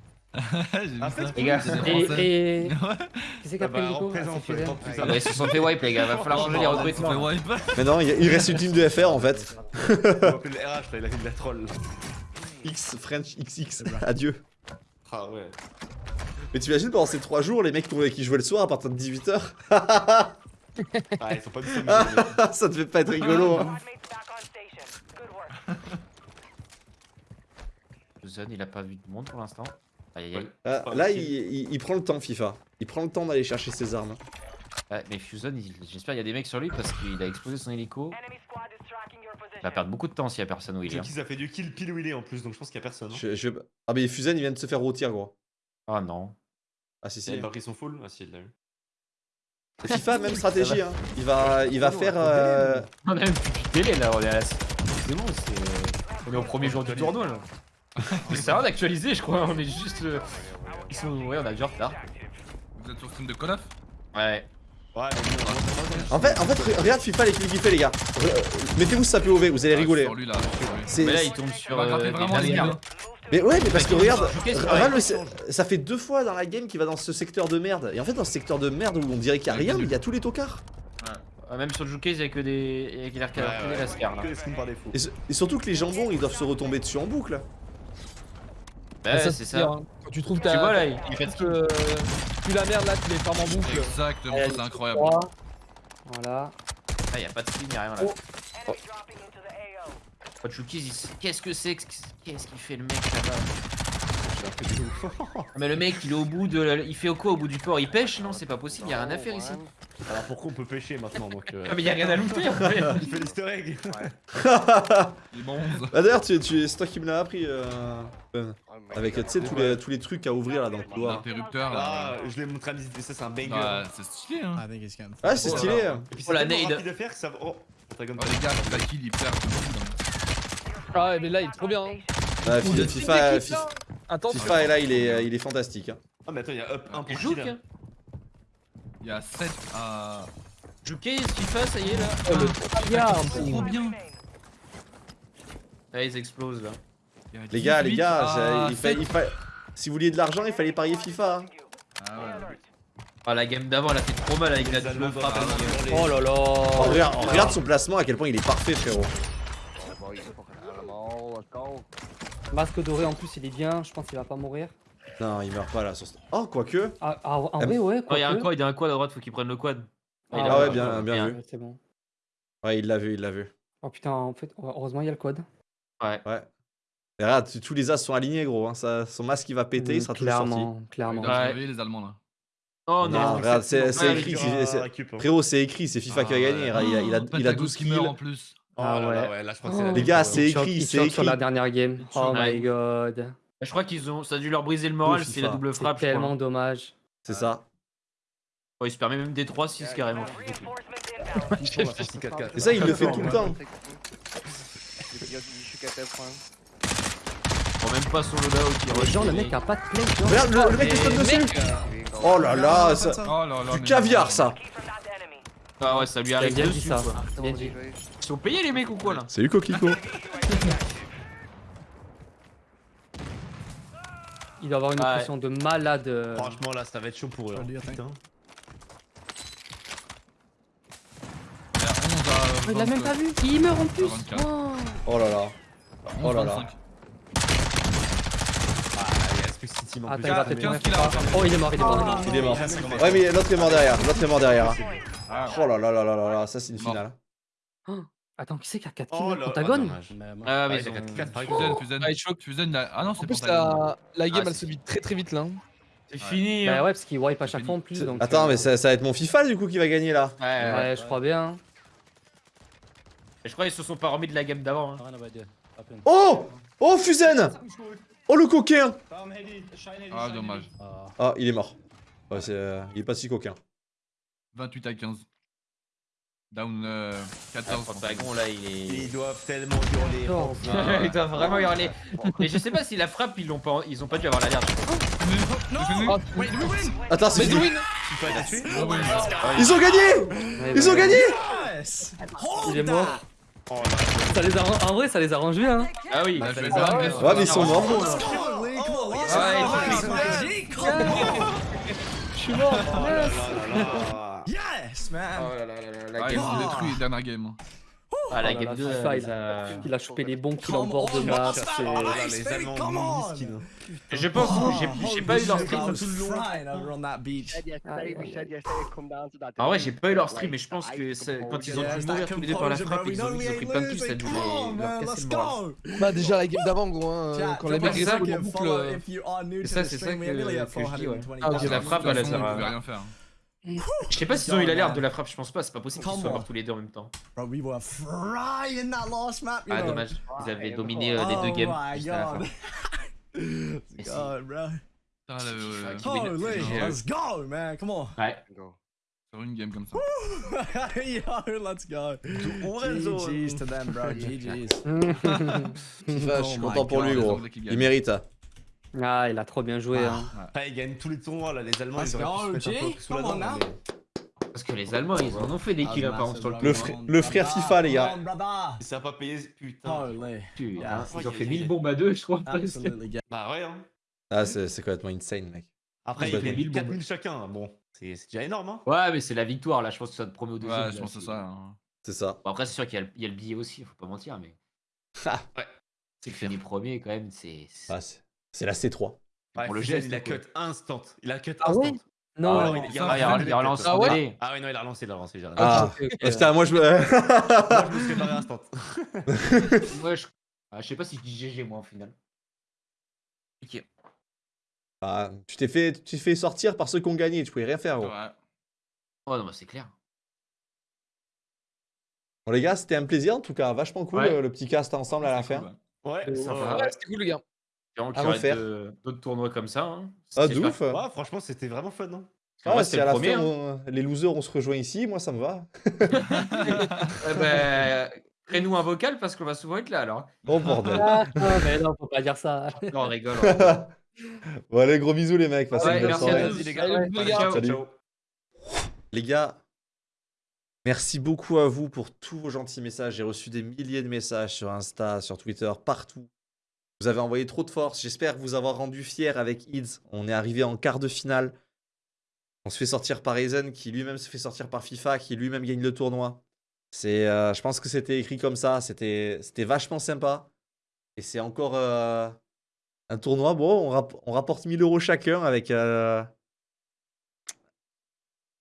Les gars, C'est des et... Français. et... Ouais. Qui c'est qui Ah a pris Nico Ah, Ah ils se sont fait wipe, les gars, va falloir changer les fait recrutements. wipe. Mais non, il il reste une team de FR en fait. Le il a fait de la troll. X, French XX, adieu. Ah ouais. Mais t'imagines pendant ces 3 jours, les mecs qui- qui jouaient le soir à partir de 18h Ah, ils sont pas du tout amusés. Ça devait pas être rigolo. Hein. Zone, il a pas vu de monde pour l'instant. Aïe aïe aïe. Ah, là, il, possible. il- il prend le temps, FIFA. Il prend le temps d'aller chercher ses armes. Ouais, mais Fusion, il- j'espère qu'il y a des mecs sur lui parce qu'il a explosé son hélico. Il va perdre beaucoup de temps s'il y a personne où il est. hein. Ça fait du kill pile où il est en plus, donc je pense qu'il y a personne. hein. Je, je- Ah, mais Fusen, il vient de se faire rôtir, gros. Oh non. Ah, si, Il si. a pas pris son full Ah si, il l'a eu. FIFA, même stratégie. Hein. Il va, il va faire. euh, On a même plus de délai là, on est à la. C'est bon, c'est. On est au premier jour du tournoi là. Mais c'est rien d'actualiser, je crois, on est juste. euh, Ils sont. Ouais, on a du retard. Vous êtes sur stream de Call of? Ouais, Ouais. En fait, en fait, re- regarde FIFA les clics qu'il fait, les gars. Mettez-vous ça POV, vous allez Ah, rigoler. Mais là, il tombe sur. Euh, vraiment les gars. Mais ouais, mais parce que regarde, c'est ça fait deux fois dans la game qu'il va dans ce secteur de merde. Et en fait, dans ce secteur de merde où on dirait qu'il y a rien, mais il y a tous les tocards. Ah, Même sur le Joukez, il y a que des. Il y a que des Ouais, ouais. Et, et surtout que les jambons, ils doivent se retomber dessus en boucle. Ouais, c'est pire, ça. hein. Quand tu trouves Tu ta. vois là, il fait que. Tu la merde là, tu les fermes en boucle. Exactement, c'est incroyable. trois. Voilà. Ah, y a pas de skin, y a rien là. Qu'est-ce que c'est que- Qu'est-ce qu'il fait le mec là-bas Ah, Mais le mec, il est au bout de. la- Il fait quoi au bout du port? Il pêche? Non, c'est pas possible, y a rien à faire ici. Alors pourquoi on peut pêcher maintenant donc euh... Ah, mais y a rien à looter en fait. Il fait l'easter egg Il est bon 11. Bah d'ailleurs, tu, tu, c'est toi qui me l'as appris. euh, Ben. Avec, tu sais, tous les, tous les trucs à ouvrir là dans le couloir. L'interrupteur Ah, je l'ai montré à Mizzy, ça c'est un banger. Ouais, c'est stylé hein. I think it's getting. Ah, c'est Oh là stylé. là. Et puis Oh, tellement nade. rapide à faire que ça va... Oh, Oh les gars, la kill il perd. Ah ouais, mais là, il est trop bien. hein. FIFA, FIFA. FIFA est là, il est, il est fantastique. hein. Ah mais attends, il y a up 1 pour Jouk. Il y a 7 à. Joukez, FIFA, ça y est là. Oh, le trop bien. Là, ils explosent là. Les gars, les 18 gars, il fa- 7. il fa- si vous vouliez de l'argent, il fallait parier FIFA. hein. Ah ouais. Ah, la game d'avant, elle a fait trop mal avec la double frappe. Oh là là Oh, regarde, regarde son placement, à quel point il est parfait, frérot. Masque doré en plus, il est bien. Je pense qu'il va pas mourir. Non, il meurt pas là. Sur... ce- Oh, quoique. Ah, ah, Ah, vrai, ouais. Oh, il y a un quad, il y a un quad à droite, faut qu'il prenne le quad. Ah, il a ouais, bien- bien vu. Ouais, C'est bon. Ouais, il l'a vu, il l'a vu. Oh putain, en fait, heureusement, il y a le code. Ouais. Et regarde, tous les as sont alignés, gros. Hein. Ça, son masque, il va péter, il sera toujours sorti. Clairement, clairement. Ouais. les Allemands là. Oh Non, non, regarde, c'est Ouais, écrit. hein. Frérot, c'est écrit, c'est FIFA qui a Ah, gagné. ouais. Il a, il a, il a, Oh, il a Pentagon 12 qui kills. meurt en plus. Oh Ah là ouais. là, ouais, là je crois que c'est Oh. la Les gars, c'est écrit, c'est choque sur écrit. la dernière game. Oh my Ouais. god. Je crois qu'ils ont. Ça a dû leur briser le moral, Oh, c'est la double C'est frappe. crois. tellement dommage. C'est ça. Oh, il se permet même des 3-6 carrément. Et ça, il le fait tout le temps. Prends même pas son loadout. il Oh, genre, le mec a pas de play. Regarde, le, le mec saute dessus. Oh là là, ça... Oh là là. du caviar ça. Ah ouais, ça lui arrive bien dit dessus. Bien dit. Ils sont payés les mecs ou quoi là Salut Coquelicot. Il doit avoir une Ouais. pression de malade. euh. Franchement, là, ça va être chaud pour eux. hein. Putain. Il y a 11 à Oh, il l'a même 20, pas vu. Il meurt en plus. 24. Oh. Oh là là. 11, Oh là là. 25. Ah, il plus. Oh, il est mort, il est mort. il est mort. Il est mort. Ouais mais l'autre est mort derrière, l'autre est mort derrière. Ah, Oh là là là là là là, ça c'est une finale. Attends, qui c'est qui a 4 Oh kills là, Pentagone ah, dommage. Ah Ah, mais il ils a ont... 4 4 Fusen, Fusen. Ah, il choque. Fusen, il a- Ah non, En c'est plus, ta la, la game Ah, elle c'est- se vide très très vite là. C'est fini Bah hein. ouais, parce qu'il wipe à chaque fois en plus. Donc, Attends euh, mais ça, ça va être mon FIFA du coup qui va gagner là. Ouais, ouais. Ouais, je crois bien. Je crois qu'ils se sont pas remis de la game d'avant. hein. Oh Oh Fusen Oh le coquin Ah, dommage. Ah il est mort. Ouais, c'est, euh, il est pas si coquin. 28 à 15. Down euh, Ah, 14. Pentagon là il est... Ils doivent tellement hurler. Oh, Ils doivent vraiment hurler. Mais je sais pas si la frappe ils l'ont pas, ils ont pas dû avoir l'alerte. Ah, Attends c'est la Ils ont gagné Ils bah, ont gagné! Il est mort. Oh là. Ça les a... En vrai, ça les arrange bien. Hein. Ah oui. Là, je vais Ah bien, ouais. mais ils sont morts. Je suis mort. Man! Oh là là là là, la Ah, ils game ont 2. détruit dernière game. hein. Ah la Oh game là, 2. FIFA, euh, il ça- Il a chopé les bons kills en Come bord de map. Oh les Allemands. Je pense que j'ai pas eu leur stream tout le long. En vrai, j'ai pas eu leur stream, mais je pense que quand ils ont dû mourir tous les deux par la frappe, bro. ils We ont ils ont pris plein de kills, ça les- leur casser le moral. Bah déjà la game d'avant gros hein, quand les mecs like en boucle. euh, if you are new to ça, c'est ça que- je dis, ouais. 420,000. Ah, la frappe, elle a rien faire. Je sais pas s'ils ont eu l'alerte de la frappe, je pense pas, c'est pas possible qu'ils soient morts tous les deux en même temps. Bro, we were frying that last map, you Ah know. dommage, ils avaient dominé euh, les Oh deux games my god. God, bro. Putain, Holy, qui- euh, let's go, man. Come on. Ouais. Go. sur une game comme ça. Yo, let's go. GG's to them, bro. GG's. Je suis Oh content pour lui gros. Il mérite. Ah, il a trop bien joué. Hein. Après, ils gagnent tous les tournois là, les Allemands Let's ils auraient pu se go, mettre un peu G. sous la dent. mais Parce que les Allemands, ils en ont fait des kills apparemment sur le Le frère- le frère FIFA, les gars. Ça a pas payé, putain. Yeah. Ils ont fait 1000 bombes à deux, je crois. get- Bah ouais, hein. Ah c'est complètement insane mec. Après, Ils fait gagnent 1000 bombes. 4000 chacun. Bon, c'est déjà énorme, hein. Ouais, mais c'est la victoire là, je pense que ça te promet au deuxième. Ouais, je pense que c'est ça. hein. C'est ça. Bon, après, c'est sûr qu'il y, a le- il y a le billet aussi, faut pas mentir, mais. Ah. Ouais. C'est que fini premier quand même, c'est. c'est- Ah, c'est c'est la C3. Ouais, Pour le geste, il a quoi. cut instant. Il a cut Ah instant. ouais? Non, Ah, non. il- a- Ah, relancé Ah ouais. Ah ouais, non, il a relancé, il a relancé. Ah, ok. putain, moi je me. Moi, je me suis barré instant. Ouais, je... ah, je sais pas si je dis GG moi au final. Ok. Ah, tu t'es fait, tu t'es fait sortir par ceux qui ont gagné, tu pouvais rien faire gros. Ouais. Oh non, bah c'est clair. Bon les gars, c'était un plaisir en tout cas, vachement cool Ouais. euh, le petit cast ensemble à la C'est fin. cool, ouais. Ouais, c'était cool les gars. Espérons qu'il À y aura refaire. de- d'autres tournois comme ça. Hein. Ah, de ouf. Ouais, franchement, c'était vraiment fun, hein. Ah, Moi, c'était le la premier. fin, hein. on- les losers on se rejoint ici, moi ça me va. Eh ben, Crée-nous un vocal parce qu'on va souvent être là alors. Oh bordel. Ah, mais non, faut pas dire ça. Non, on rigole. on rigole. bon allez, gros bisous les mecs, passez Ouais, une bonne merci à soirée. tous les gars. Salut, les gars. Ciao. Salut. Ciao. Les gars, merci beaucoup à vous pour tous vos gentils messages. J'ai reçu des milliers de messages sur Insta, sur Twitter, partout. Vous avez envoyé trop de force. J'espère vous avoir rendu fier avec Ids. On est arrivé en quart de finale. On se fait sortir par Aizen, qui lui-même se fait sortir par FIFA, qui lui-même gagne le tournoi. Euh, je pense que c'était écrit comme ça. C'était, vachement sympa. Et c'est encore euh, un tournoi. Bon, on, rap- on rapporte 1000 euros chacun avec. euh,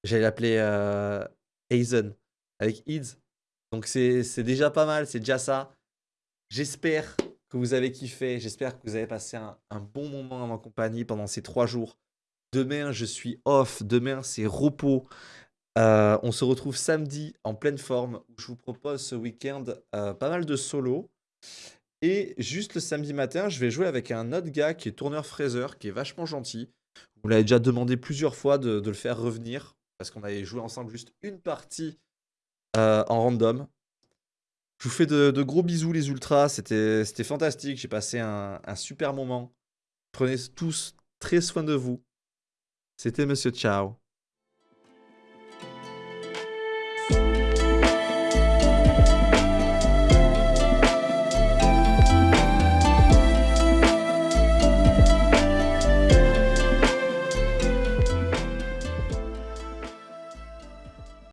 J'allais l'appeler Aizen avec Ids. Donc c'est déjà pas mal, c'est déjà ça. J'espère vous avez kiffé, j'espère que vous avez passé un, bon moment en ma compagnie pendant ces trois jours. Demain, je suis off, demain, c'est repos. Euh, on se retrouve samedi en pleine forme je vous propose ce week-end euh, pas mal de solos. Et juste le samedi matin, je vais jouer avec un autre gars qui est tourneur fraiseur, qui est vachement gentil. Vous l'avez déjà demandé plusieurs fois de, de le faire revenir. parce qu'on avait joué ensemble juste une partie euh, en random. Je vous fais de, gros bisous les ultras, c'était fantastique, j'ai passé un, un super moment. Prenez tous très soin de vous. C'était Monsieur Ciao.